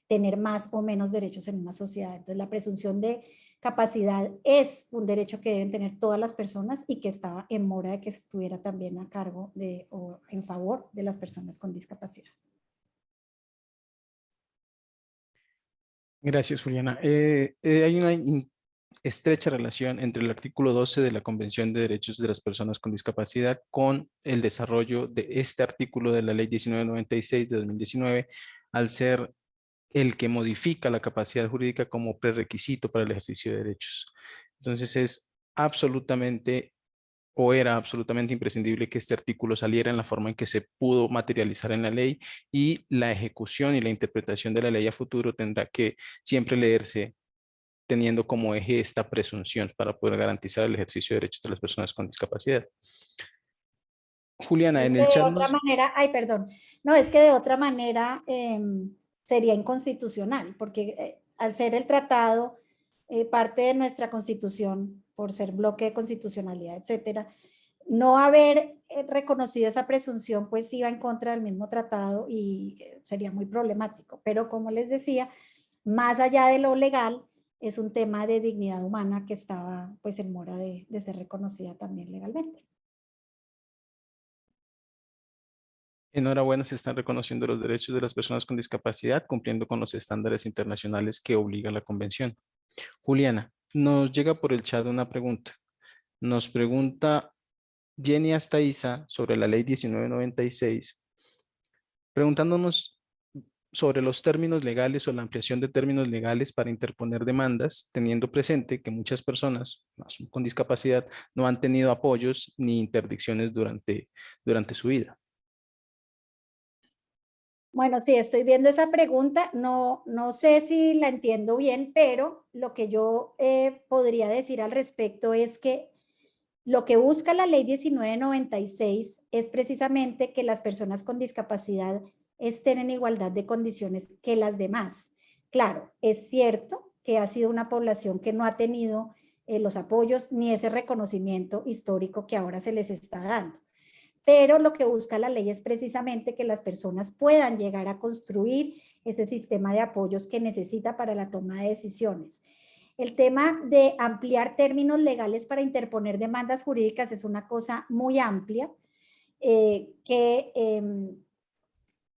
tener más o menos derechos en una sociedad. Entonces la presunción de capacidad es un derecho que deben tener todas las personas y que estaba en mora de que estuviera también a cargo de o en favor de las personas con discapacidad. Gracias, Juliana. Eh, eh, hay una estrecha relación entre el artículo 12 de la Convención de Derechos de las Personas con Discapacidad con el desarrollo de este artículo de la Ley 1996 de 2019 al ser el que modifica la capacidad jurídica como prerequisito para el ejercicio de derechos. Entonces es absolutamente o era absolutamente imprescindible que este artículo saliera en la forma en que se pudo materializar en la ley y la ejecución y la interpretación de la ley a futuro tendrá que siempre leerse teniendo como eje esta presunción para poder garantizar el ejercicio de derechos de las personas con discapacidad. Juliana, en el de chat... otra manera, ay, perdón, no, es que de otra manera em, sería inconstitucional, porque eh, al ser el tratado eh, parte de nuestra constitución, por ser bloque de constitucionalidad, etcétera, no haber eh, reconocido esa presunción, pues iba en contra del mismo tratado y sería muy problemático. Pero como les decía, más allá de lo legal, es un tema de dignidad humana que estaba pues en mora de, de ser reconocida también legalmente. Enhorabuena, se están reconociendo los derechos de las personas con discapacidad cumpliendo con los estándares internacionales que obliga la convención. Juliana, nos llega por el chat una pregunta. Nos pregunta Jenny Astaiza sobre la ley 1996, preguntándonos sobre los términos legales o la ampliación de términos legales para interponer demandas, teniendo presente que muchas personas con discapacidad no han tenido apoyos ni interdicciones durante, durante su vida. Bueno, sí, estoy viendo esa pregunta. No, no sé si la entiendo bien, pero lo que yo eh, podría decir al respecto es que lo que busca la ley 1996 es precisamente que las personas con discapacidad estén en igualdad de condiciones que las demás. Claro, es cierto que ha sido una población que no ha tenido eh, los apoyos ni ese reconocimiento histórico que ahora se les está dando pero lo que busca la ley es precisamente que las personas puedan llegar a construir ese sistema de apoyos que necesita para la toma de decisiones. El tema de ampliar términos legales para interponer demandas jurídicas es una cosa muy amplia eh, que em,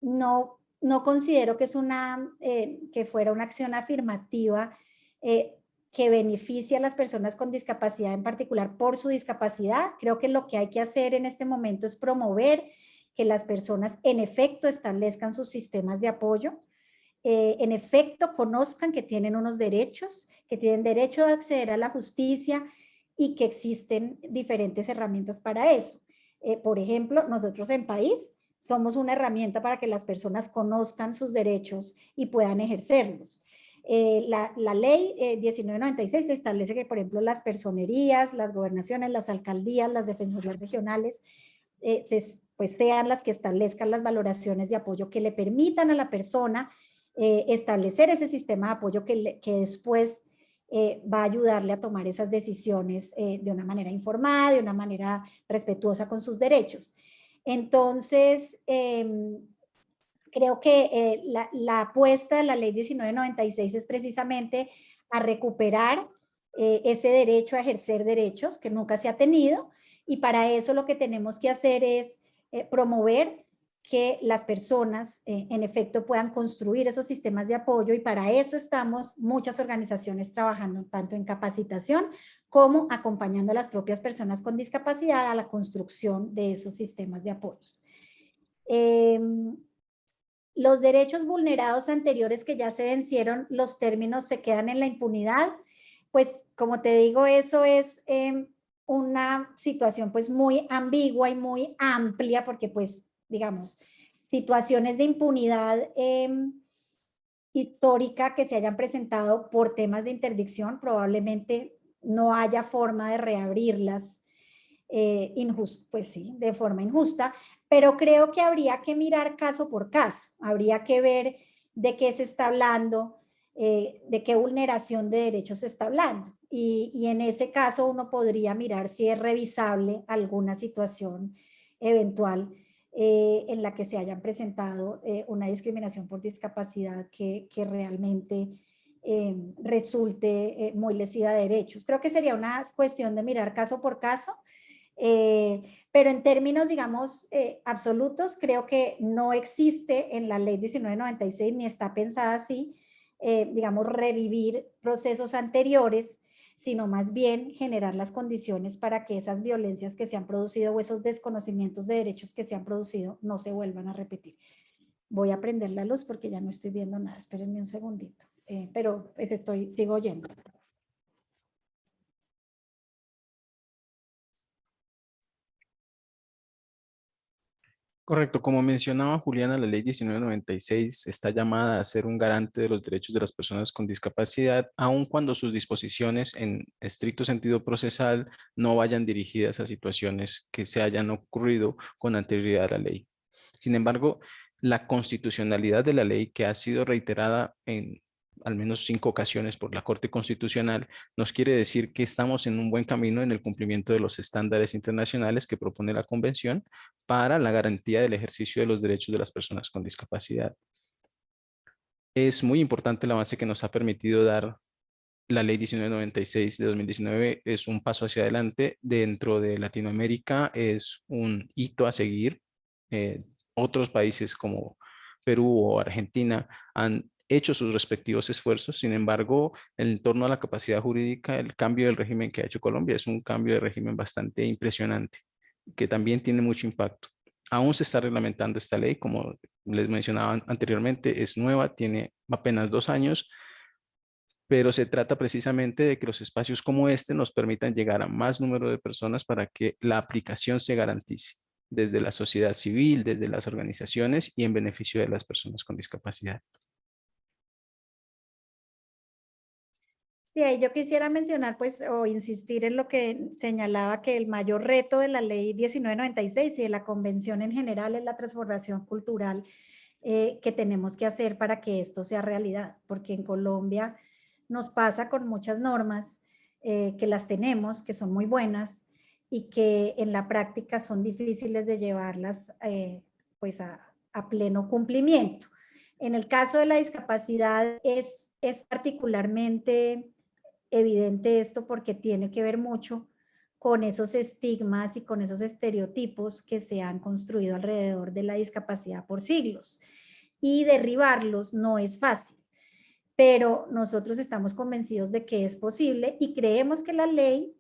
no, no considero que, es una, eh, que fuera una acción afirmativa eh, que beneficia a las personas con discapacidad, en particular por su discapacidad. Creo que lo que hay que hacer en este momento es promover que las personas en efecto establezcan sus sistemas de apoyo, eh, en efecto conozcan que tienen unos derechos, que tienen derecho a acceder a la justicia y que existen diferentes herramientas para eso. Eh, por ejemplo, nosotros en país somos una herramienta para que las personas conozcan sus derechos y puedan ejercerlos. Eh, la, ley 1996 eh, establece que, por ejemplo, las personerías, las gobernaciones, las alcaldías, las defensorías regionales, eh, pues sean las que establezcan las valoraciones de apoyo que le permitan a la persona establecer ese sistema de apoyo que, que después va a ayudarle a tomar esas decisiones de una manera informada, de una manera respetuosa con sus derechos. Entonces, em, creo que eh, la, apuesta de la ley 1996 es precisamente a recuperar eh, ese derecho a ejercer derechos que nunca se ha tenido y para eso lo que tenemos que hacer es eh, promover que las personas en efecto puedan construir esos sistemas de apoyo y para eso estamos muchas organizaciones trabajando tanto en capacitación como acompañando a las propias personas con discapacidad a la construcción de esos sistemas de apoyo. Em, los derechos vulnerados anteriores que ya se vencieron, los términos se quedan en la impunidad. Pues como te digo, eso es em, una situación pues muy ambigua y muy amplia porque pues digamos, situaciones de impunidad em, histórica que se hayan presentado por temas de interdicción, probablemente no haya forma de reabrirlas eh, pues sí, de forma injusta, pero creo que habría que mirar caso por caso, habría que ver de qué se está hablando, eh, de qué vulneración de derechos se está hablando. Y, en ese caso uno podría mirar si es revisable alguna situación eventual eh, en la que se hayan presentado eh, una discriminación por discapacidad que, que realmente resulte muy lesiva de derechos. Creo que sería una cuestión de mirar caso por caso eh, pero en términos, digamos, eh, absolutos, creo que no existe en la ley 1996 ni está pensada así, eh, digamos, revivir procesos anteriores, sino más bien generar las condiciones para que esas violencias que se han producido o esos desconocimientos de derechos que se han producido no se vuelvan a repetir. Voy a prender la luz porque ya no estoy viendo nada, espérenme un segundito, pero pues estoy, sigo oyendo. Correcto, como mencionaba Juliana, la ley 1996 está llamada a ser un garante de los derechos de las personas con discapacidad, aun cuando sus disposiciones en estricto sentido procesal no vayan dirigidas a situaciones que se hayan ocurrido con anterioridad a la ley. Sin embargo, la constitucionalidad de la ley que ha sido reiterada en al menos cinco ocasiones por la Corte Constitucional, nos quiere decir que estamos en un buen camino en el cumplimiento de los estándares internacionales que propone la Convención para la garantía del ejercicio de los derechos de las personas con discapacidad. Es muy importante el avance que nos ha permitido dar la Ley 1996 de 2019 es un paso hacia adelante. Dentro de Latinoamérica es un hito a seguir. Eh, otros países como Perú o Argentina han hecho sus respectivos esfuerzos. Sin embargo, en torno a la capacidad jurídica, el cambio del régimen que ha hecho Colombia es un cambio de régimen bastante impresionante, que también tiene mucho impacto. Aún se está reglamentando esta ley, como les mencionaba anteriormente, es nueva, tiene apenas dos años, pero se trata precisamente de que los espacios como este nos permitan llegar a más número de personas para que la aplicación se garantice desde la sociedad civil, desde las organizaciones y en beneficio de las personas con discapacidad. Sí, yo quisiera mencionar pues o insistir en lo que señalaba que el mayor reto de la ley 1996 y de la convención en general es la transformación cultural eh, que tenemos que hacer para que esto sea realidad, porque en Colombia nos pasa con muchas normas eh, que las tenemos, que son muy buenas y que en la práctica son difíciles de llevarlas eh, pues a, a pleno cumplimiento. En el caso de la discapacidad es, es particularmente evidente esto porque tiene que ver mucho con esos estigmas y con esos estereotipos que se han construido alrededor de la discapacidad por siglos. Y derribarlos no es fácil, pero nosotros estamos convencidos de que es posible y creemos que la ley,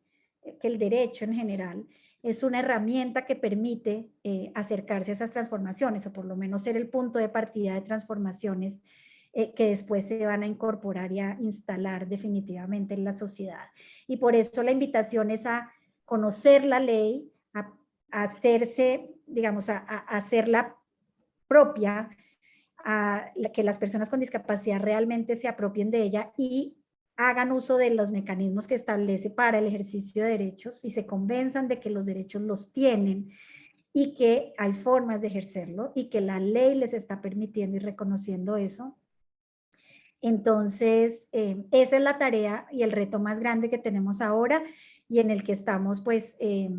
que el derecho en general, es una herramienta que permite eh, acercarse a esas transformaciones o por lo menos ser el punto de partida de transformaciones eh, que después se van a incorporar y a instalar definitivamente en la sociedad. Y por eso la invitación es a conocer la ley, a, hacerse, digamos, a, hacerla propia, a que las personas con discapacidad realmente se apropien de ella y hagan uso de los mecanismos que establece para el ejercicio de derechos y se convenzan de que los derechos los tienen y que hay formas de ejercerlo y que la ley les está permitiendo y reconociendo eso entonces, eh, esa es la tarea y el reto más grande que tenemos ahora y en el que estamos pues eh,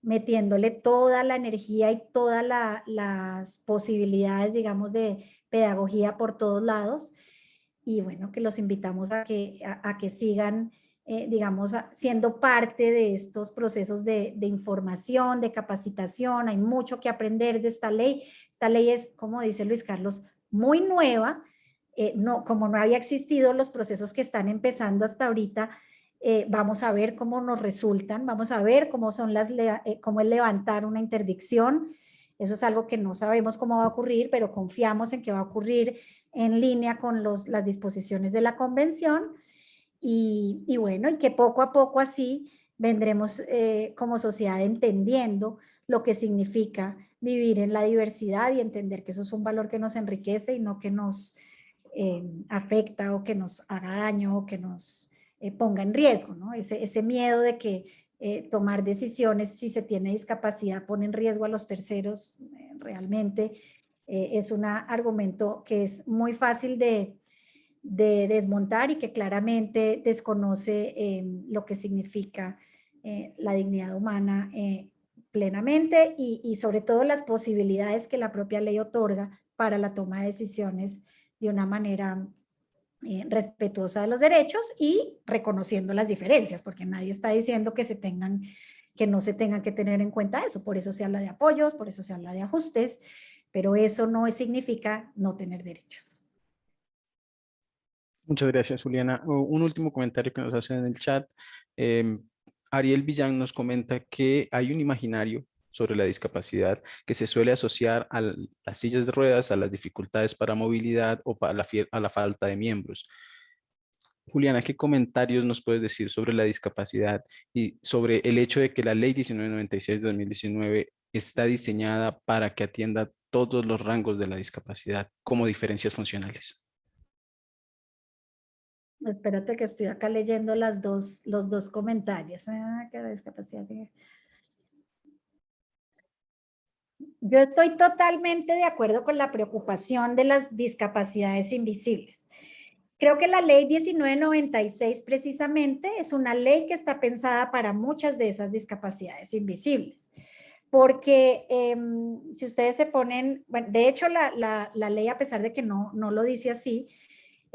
metiéndole toda la energía y todas las posibilidades, digamos, de pedagogía por todos lados. Y bueno, que los invitamos a que, a, que sigan, eh, digamos, siendo parte de estos procesos de información, de capacitación. Hay mucho que aprender de esta ley. Esta ley es, como dice Luis Carlos, muy nueva, eh, no, como no había existido los procesos que están empezando hasta ahorita, eh, vamos a ver cómo nos resultan, vamos a ver cómo, son las, eh, cómo es levantar una interdicción. Eso es algo que no sabemos cómo va a ocurrir, pero confiamos en que va a ocurrir en línea con los, las disposiciones de la convención. Y, y bueno, y que poco a poco así vendremos como sociedad entendiendo lo que significa vivir en la diversidad y entender que eso es un valor que nos enriquece y no que nos, eh, afecta o que nos haga daño o que nos eh, ponga en riesgo, ¿no? Ese, miedo de que eh, tomar decisiones si se tiene discapacidad pone en riesgo a los terceros, realmente es un argumento que es muy fácil de, de desmontar y que claramente desconoce lo que significa la dignidad humana plenamente y, sobre todo las posibilidades que la propia ley otorga para la toma de decisiones de una manera eh, respetuosa de los derechos y reconociendo las diferencias, porque nadie está diciendo que se tengan que no se tengan que tener en cuenta eso, por eso se habla de apoyos, por eso se habla de ajustes, pero eso no significa no tener derechos. Muchas gracias, Juliana. Un último comentario que nos hacen en el chat. Em, Ariel Villán nos comenta que hay un imaginario sobre la discapacidad que se suele asociar a las sillas de ruedas, a las dificultades para movilidad o a la, falta de miembros. Juliana, ¿qué comentarios nos puedes decir sobre la discapacidad y sobre el hecho de que la ley 1996 de 2019 está diseñada para que atienda todos los rangos de la discapacidad como diferencias funcionales. Espérate que estoy acá leyendo las dos, los dos comentarios. Ah, que la discapacidad Yo estoy totalmente de acuerdo con la preocupación de las discapacidades invisibles. Creo que la ley 1996 precisamente es una ley que está pensada para muchas de esas discapacidades invisibles. Porque em, si ustedes se ponen, bueno, de hecho la, la, la, ley a pesar de que no, no lo dice así,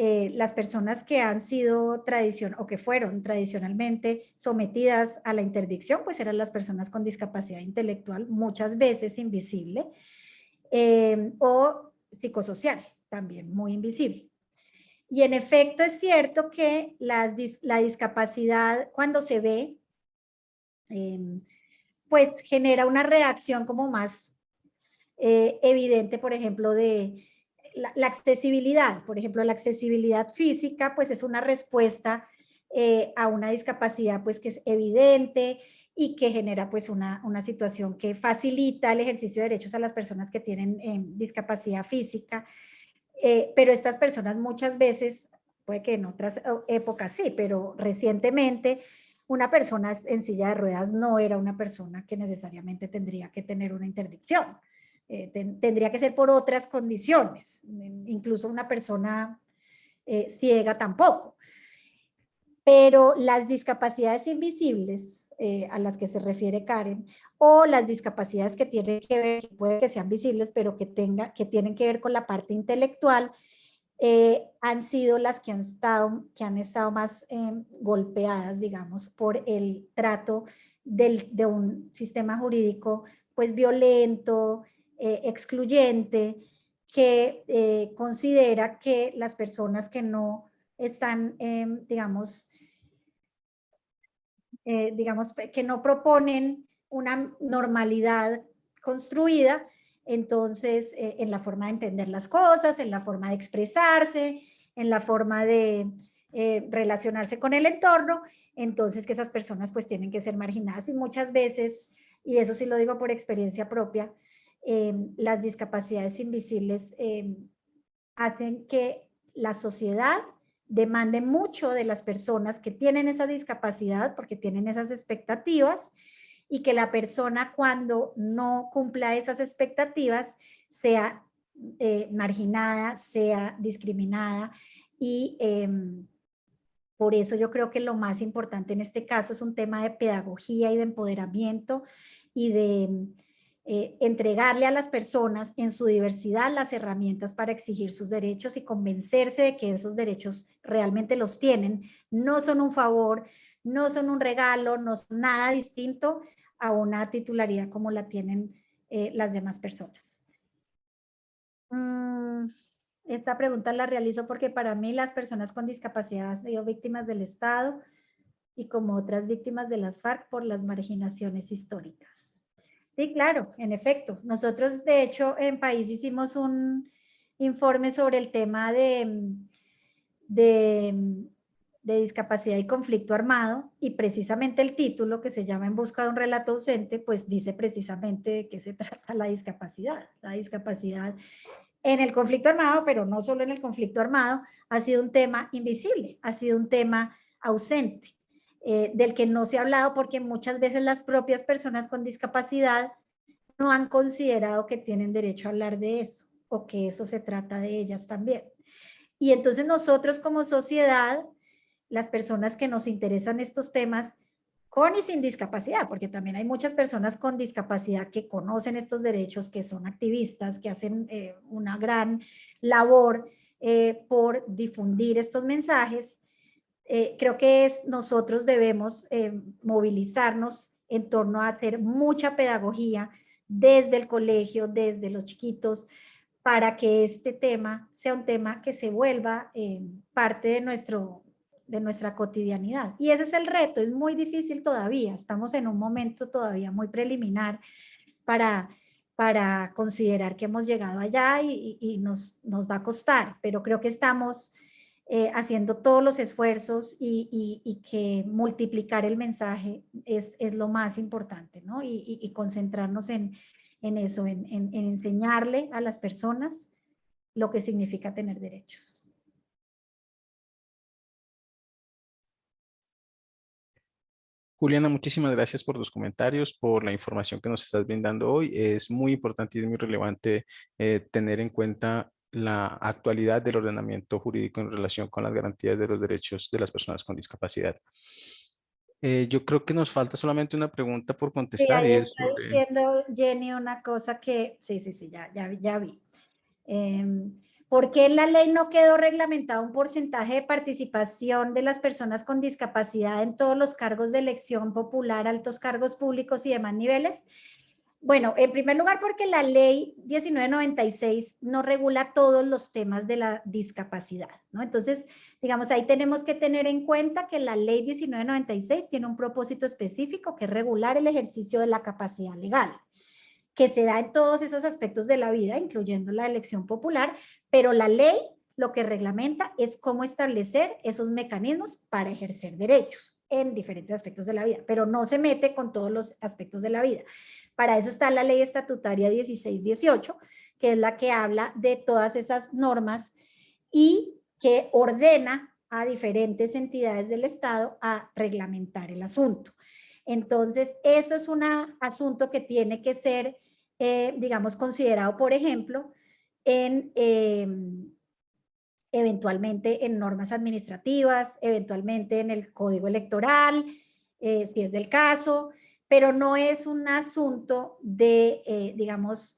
eh, las personas que han sido tradición o que fueron tradicionalmente sometidas a la interdicción, pues eran las personas con discapacidad intelectual, muchas veces invisible, eh, o psicosocial, también muy invisible. Y en efecto es cierto que la discapacidad cuando se ve, em, pues genera una reacción como más eh, evidente, por ejemplo, de la, accesibilidad, por ejemplo, la accesibilidad física, pues es una respuesta eh, a una discapacidad pues que es evidente y que genera pues una, una situación que facilita el ejercicio de derechos a las personas que tienen eh, discapacidad física. Eh, pero estas personas muchas veces, puede que en otras épocas sí, pero recientemente una persona en silla de ruedas no era una persona que necesariamente tendría que tener una interdicción. Eh, tendría que ser por otras condiciones, incluso una persona eh, ciega tampoco. Pero las discapacidades invisibles eh, a las que se refiere Karen, o las discapacidades que tienen que ver, puede que sean visibles, pero que, tenga, que tienen que ver con la parte intelectual, han sido las que han estado, que han estado más golpeadas, digamos, por el trato del, de un sistema jurídico pues violento, eh, excluyente que eh, considera que las personas que no están, em, digamos, eh, digamos, que no proponen una normalidad construida, entonces en la forma de entender las cosas, en la forma de expresarse, en la forma de relacionarse con el entorno, entonces que esas personas pues tienen que ser marginadas y muchas veces, y eso sí lo digo por experiencia propia, Em, las discapacidades invisibles em, hacen que la sociedad demande mucho de las personas que tienen esa discapacidad porque tienen esas expectativas y que la persona cuando no cumpla esas expectativas sea eh, marginada, sea discriminada y em, por eso yo creo que lo más importante en este caso es un tema de pedagogía y de empoderamiento y de eh, entregarle a las personas en su diversidad las herramientas para exigir sus derechos y convencerse de que esos derechos realmente los tienen, no son un favor, no son un regalo, no son nada distinto a una titularidad como la tienen eh, las demás personas. Mm, esta pregunta la realizo porque para mí las personas con discapacidad han sido víctimas del Estado y como otras víctimas de las FARC por las marginaciones históricas. Sí, claro, en efecto. Nosotros, de hecho, en país hicimos un informe sobre el tema de, de, discapacidad y conflicto armado y precisamente el título que se llama En busca de un relato ausente, pues dice precisamente de qué se trata la discapacidad. La discapacidad en el conflicto armado, pero no solo en el conflicto armado, ha sido un tema invisible, ha sido un tema ausente. Eh, del que no se ha hablado porque muchas veces las propias personas con discapacidad no han considerado que tienen derecho a hablar de eso o que eso se trata de ellas también. Y entonces nosotros como sociedad, las personas que nos interesan estos temas, con y sin discapacidad, porque también hay muchas personas con discapacidad que conocen estos derechos, que son activistas, que hacen eh, una gran labor eh, por difundir estos mensajes, eh, creo que es, nosotros debemos eh, movilizarnos en torno a hacer mucha pedagogía desde el colegio, desde los chiquitos, para que este tema sea un tema que se vuelva eh, parte de, nuestro, de nuestra cotidianidad. Y ese es el reto, es muy difícil todavía, estamos en un momento todavía muy preliminar para, para considerar que hemos llegado allá y, y nos, nos va a costar, pero creo que estamos eh, haciendo todos los esfuerzos y, que multiplicar el mensaje es, lo más importante, ¿no? Y, concentrarnos en, eso, en, en, enseñarle a las personas lo que significa tener derechos. Juliana, muchísimas gracias por tus comentarios, por la información que nos estás brindando hoy. Es muy importante y es muy relevante eh, tener en cuenta la actualidad del ordenamiento jurídico en relación con las garantías de los derechos de las personas con discapacidad. Eh, yo creo que nos falta solamente una pregunta por contestar. y es diciendo Jenny una cosa que, sí, sí, sí, ya, ya, ya vi. Em, ¿Por qué en la ley no quedó reglamentado un porcentaje de participación de las personas con discapacidad en todos los cargos de elección popular, altos cargos públicos y demás niveles? Bueno, en primer lugar porque la ley 1996 no regula todos los temas de la discapacidad, ¿no? Entonces, digamos, ahí tenemos que tener en cuenta que la ley 1996 tiene un propósito específico que es regular el ejercicio de la capacidad legal, que se da en todos esos aspectos de la vida, incluyendo la elección popular, pero la ley lo que reglamenta es cómo establecer esos mecanismos para ejercer derechos en diferentes aspectos de la vida, pero no se mete con todos los aspectos de la vida. Para eso está la ley estatutaria 1618, que es la que habla de todas esas normas y que ordena a diferentes entidades del Estado a reglamentar el asunto. Entonces, eso es un asunto que tiene que ser, eh, digamos, considerado, por ejemplo, em, eventualmente en normas administrativas, eventualmente en el código electoral, eh, si es del caso, pero no es un asunto de, eh, digamos,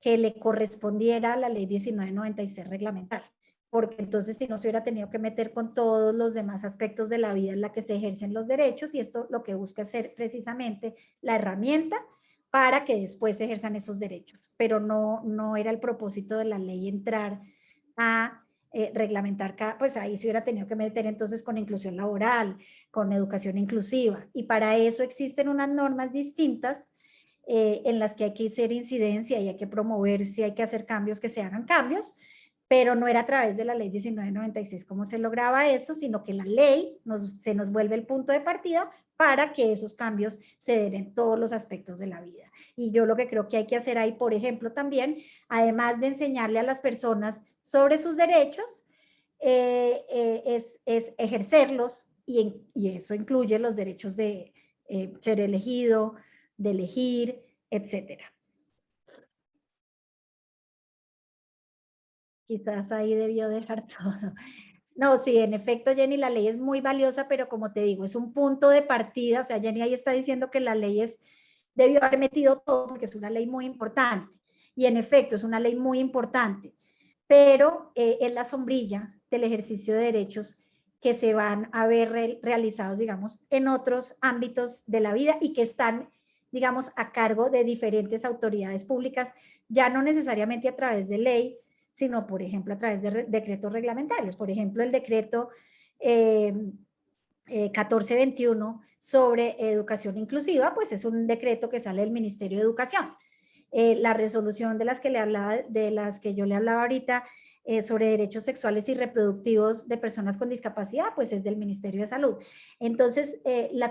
que le correspondiera a la ley 1996 reglamentar, porque entonces si no se hubiera tenido que meter con todos los demás aspectos de la vida en la que se ejercen los derechos y esto lo que busca es ser precisamente la herramienta para que después se ejerzan esos derechos, pero no, no era el propósito de la ley entrar a eh, reglamentar, cada, pues ahí se hubiera tenido que meter entonces con inclusión laboral, con educación inclusiva. Y para eso existen unas normas distintas eh, en las que hay que hacer incidencia y hay que promover si hay que hacer cambios, que se hagan cambios, pero no era a través de la ley 1996 cómo se lograba eso, sino que la ley nos, se nos vuelve el punto de partida para que esos cambios se den en todos los aspectos de la vida. Y yo lo que creo que hay que hacer ahí, por ejemplo, también, además de enseñarle a las personas sobre sus derechos, eh, eh, es, es, ejercerlos y, y, eso incluye los derechos de eh, ser elegido, de elegir, etcétera. Quizás ahí debió dejar todo. No, sí, en efecto, Jenny, la ley es muy valiosa, pero como te digo, es un punto de partida. O sea, Jenny ahí está diciendo que la ley es, debió haber metido todo porque es una ley muy importante. Y en efecto, es una ley muy importante, pero eh, es la sombrilla del ejercicio de derechos que se van a ver realizados, digamos, en otros ámbitos de la vida y que están, digamos, a cargo de diferentes autoridades públicas, ya no necesariamente a través de ley, sino, por ejemplo, a través de decretos reglamentarios. Por ejemplo, el decreto 1421 em, eh, sobre educación inclusiva, pues es un decreto que sale del Ministerio de Educación. Eh, la resolución de las que le hablaba, de las que yo le hablaba ahorita eh, sobre derechos sexuales y reproductivos de personas con discapacidad, pues es del Ministerio de Salud. Entonces,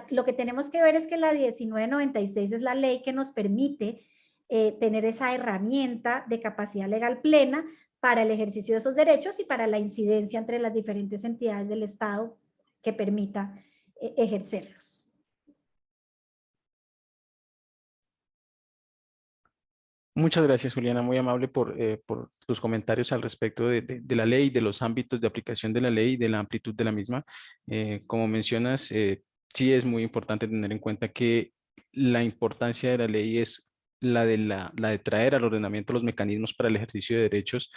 lo que tenemos que ver es que la 1996 es la ley que nos permite tener esa herramienta de capacidad legal plena para el ejercicio de esos derechos y para la incidencia entre las diferentes entidades del Estado que permita eh, ejercerlos. Muchas gracias, Juliana, muy amable por, eh, tus comentarios al respecto de, la ley, de los ámbitos de aplicación de la ley y de la amplitud de la misma. Eh, como mencionas, sí es muy importante tener en cuenta que la importancia de la ley es la, de traer al ordenamiento los mecanismos para el ejercicio de derechos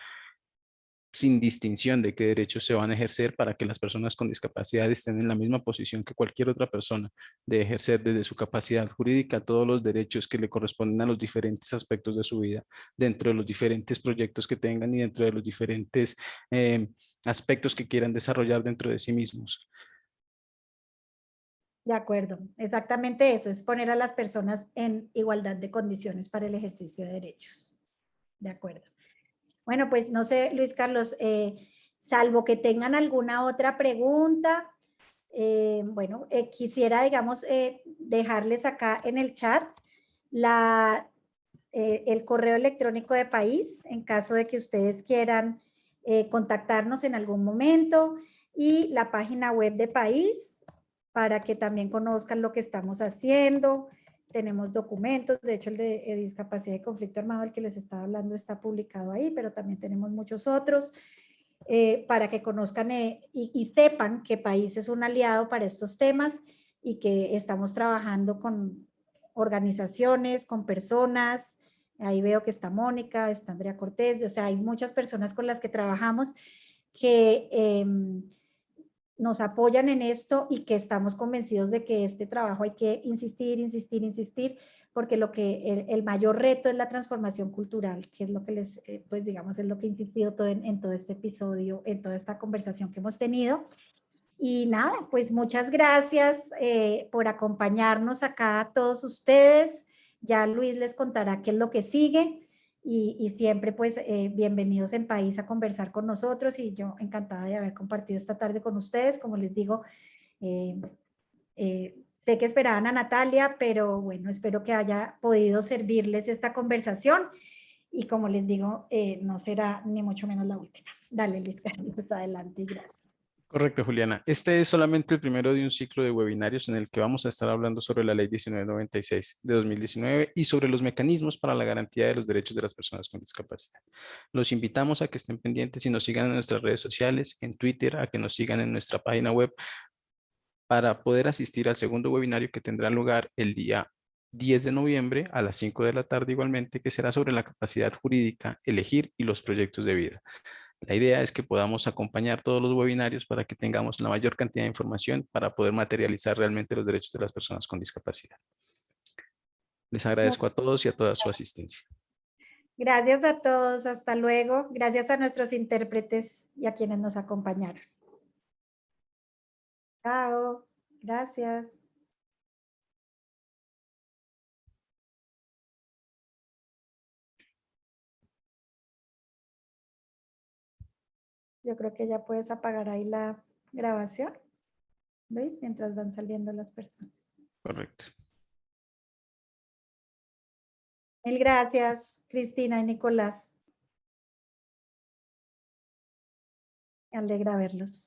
sin distinción de qué derechos se van a ejercer para que las personas con discapacidad estén en la misma posición que cualquier otra persona de ejercer desde su capacidad jurídica todos los derechos que le corresponden a los diferentes aspectos de su vida, dentro de los diferentes proyectos que tengan y dentro de los diferentes eh, aspectos que quieran desarrollar dentro de sí mismos. De acuerdo, exactamente eso, es poner a las personas en igualdad de condiciones para el ejercicio de derechos. De acuerdo. Bueno, pues no sé, Luis Carlos, eh, salvo que tengan alguna otra pregunta, eh, bueno, eh, quisiera, digamos, dejarles acá en el chat la, el correo electrónico de país en caso de que ustedes quieran contactarnos en algún momento y la página web de país para que también conozcan lo que estamos haciendo. Tenemos documentos, de hecho el de discapacidad y conflicto armado, el que les estaba hablando, está publicado ahí, pero también tenemos muchos otros. Eh, para que conozcan eh, y, sepan que País es un aliado para estos temas y que estamos trabajando con organizaciones, con personas, ahí veo que está Mónica, está Andrea Cortés, o sea, hay muchas personas con las que trabajamos que em, nos apoyan en esto y que estamos convencidos de que este trabajo hay que insistir, insistir, insistir, porque lo que el, mayor reto es la transformación cultural, que es lo que les, eh, pues digamos, es lo que he insistido todo en, todo este episodio, en toda esta conversación que hemos tenido. Y nada, pues muchas gracias eh, por acompañarnos acá a todos ustedes. Ya Luis les contará qué es lo que sigue y, siempre pues eh, bienvenidos en País a conversar con nosotros y yo encantada de haber compartido esta tarde con ustedes. Como les digo, Sé que esperaban a Natalia, pero bueno, espero que haya podido servirles esta conversación. Y como les digo, eh, no será ni mucho menos la última. Dale, Luis Carlos, adelante. Gracias. Correcto, Juliana. Este es solamente el primero de un ciclo de webinarios en el que vamos a estar hablando sobre la Ley 1996 de 2019 y sobre los mecanismos para la garantía de los derechos de las personas con discapacidad. Los invitamos a que estén pendientes y nos sigan en nuestras redes sociales, en Twitter, a que nos sigan en nuestra página web para poder asistir al segundo webinario que tendrá lugar el día 10 de noviembre a las 5 de la tarde igualmente, que será sobre la capacidad jurídica, elegir y los proyectos de vida. La idea es que podamos acompañar todos los webinarios para que tengamos la mayor cantidad de información para poder materializar realmente los derechos de las personas con discapacidad. Les agradezco a todos y a toda su asistencia. Gracias a todos, hasta luego. Gracias a nuestros intérpretes y a quienes nos acompañaron. Chao, gracias. Yo creo que ya puedes apagar ahí la grabación. ¿Veis? Mientras van saliendo las personas. Correcto. Mil gracias, Cristina y Nicolás. Me alegra verlos.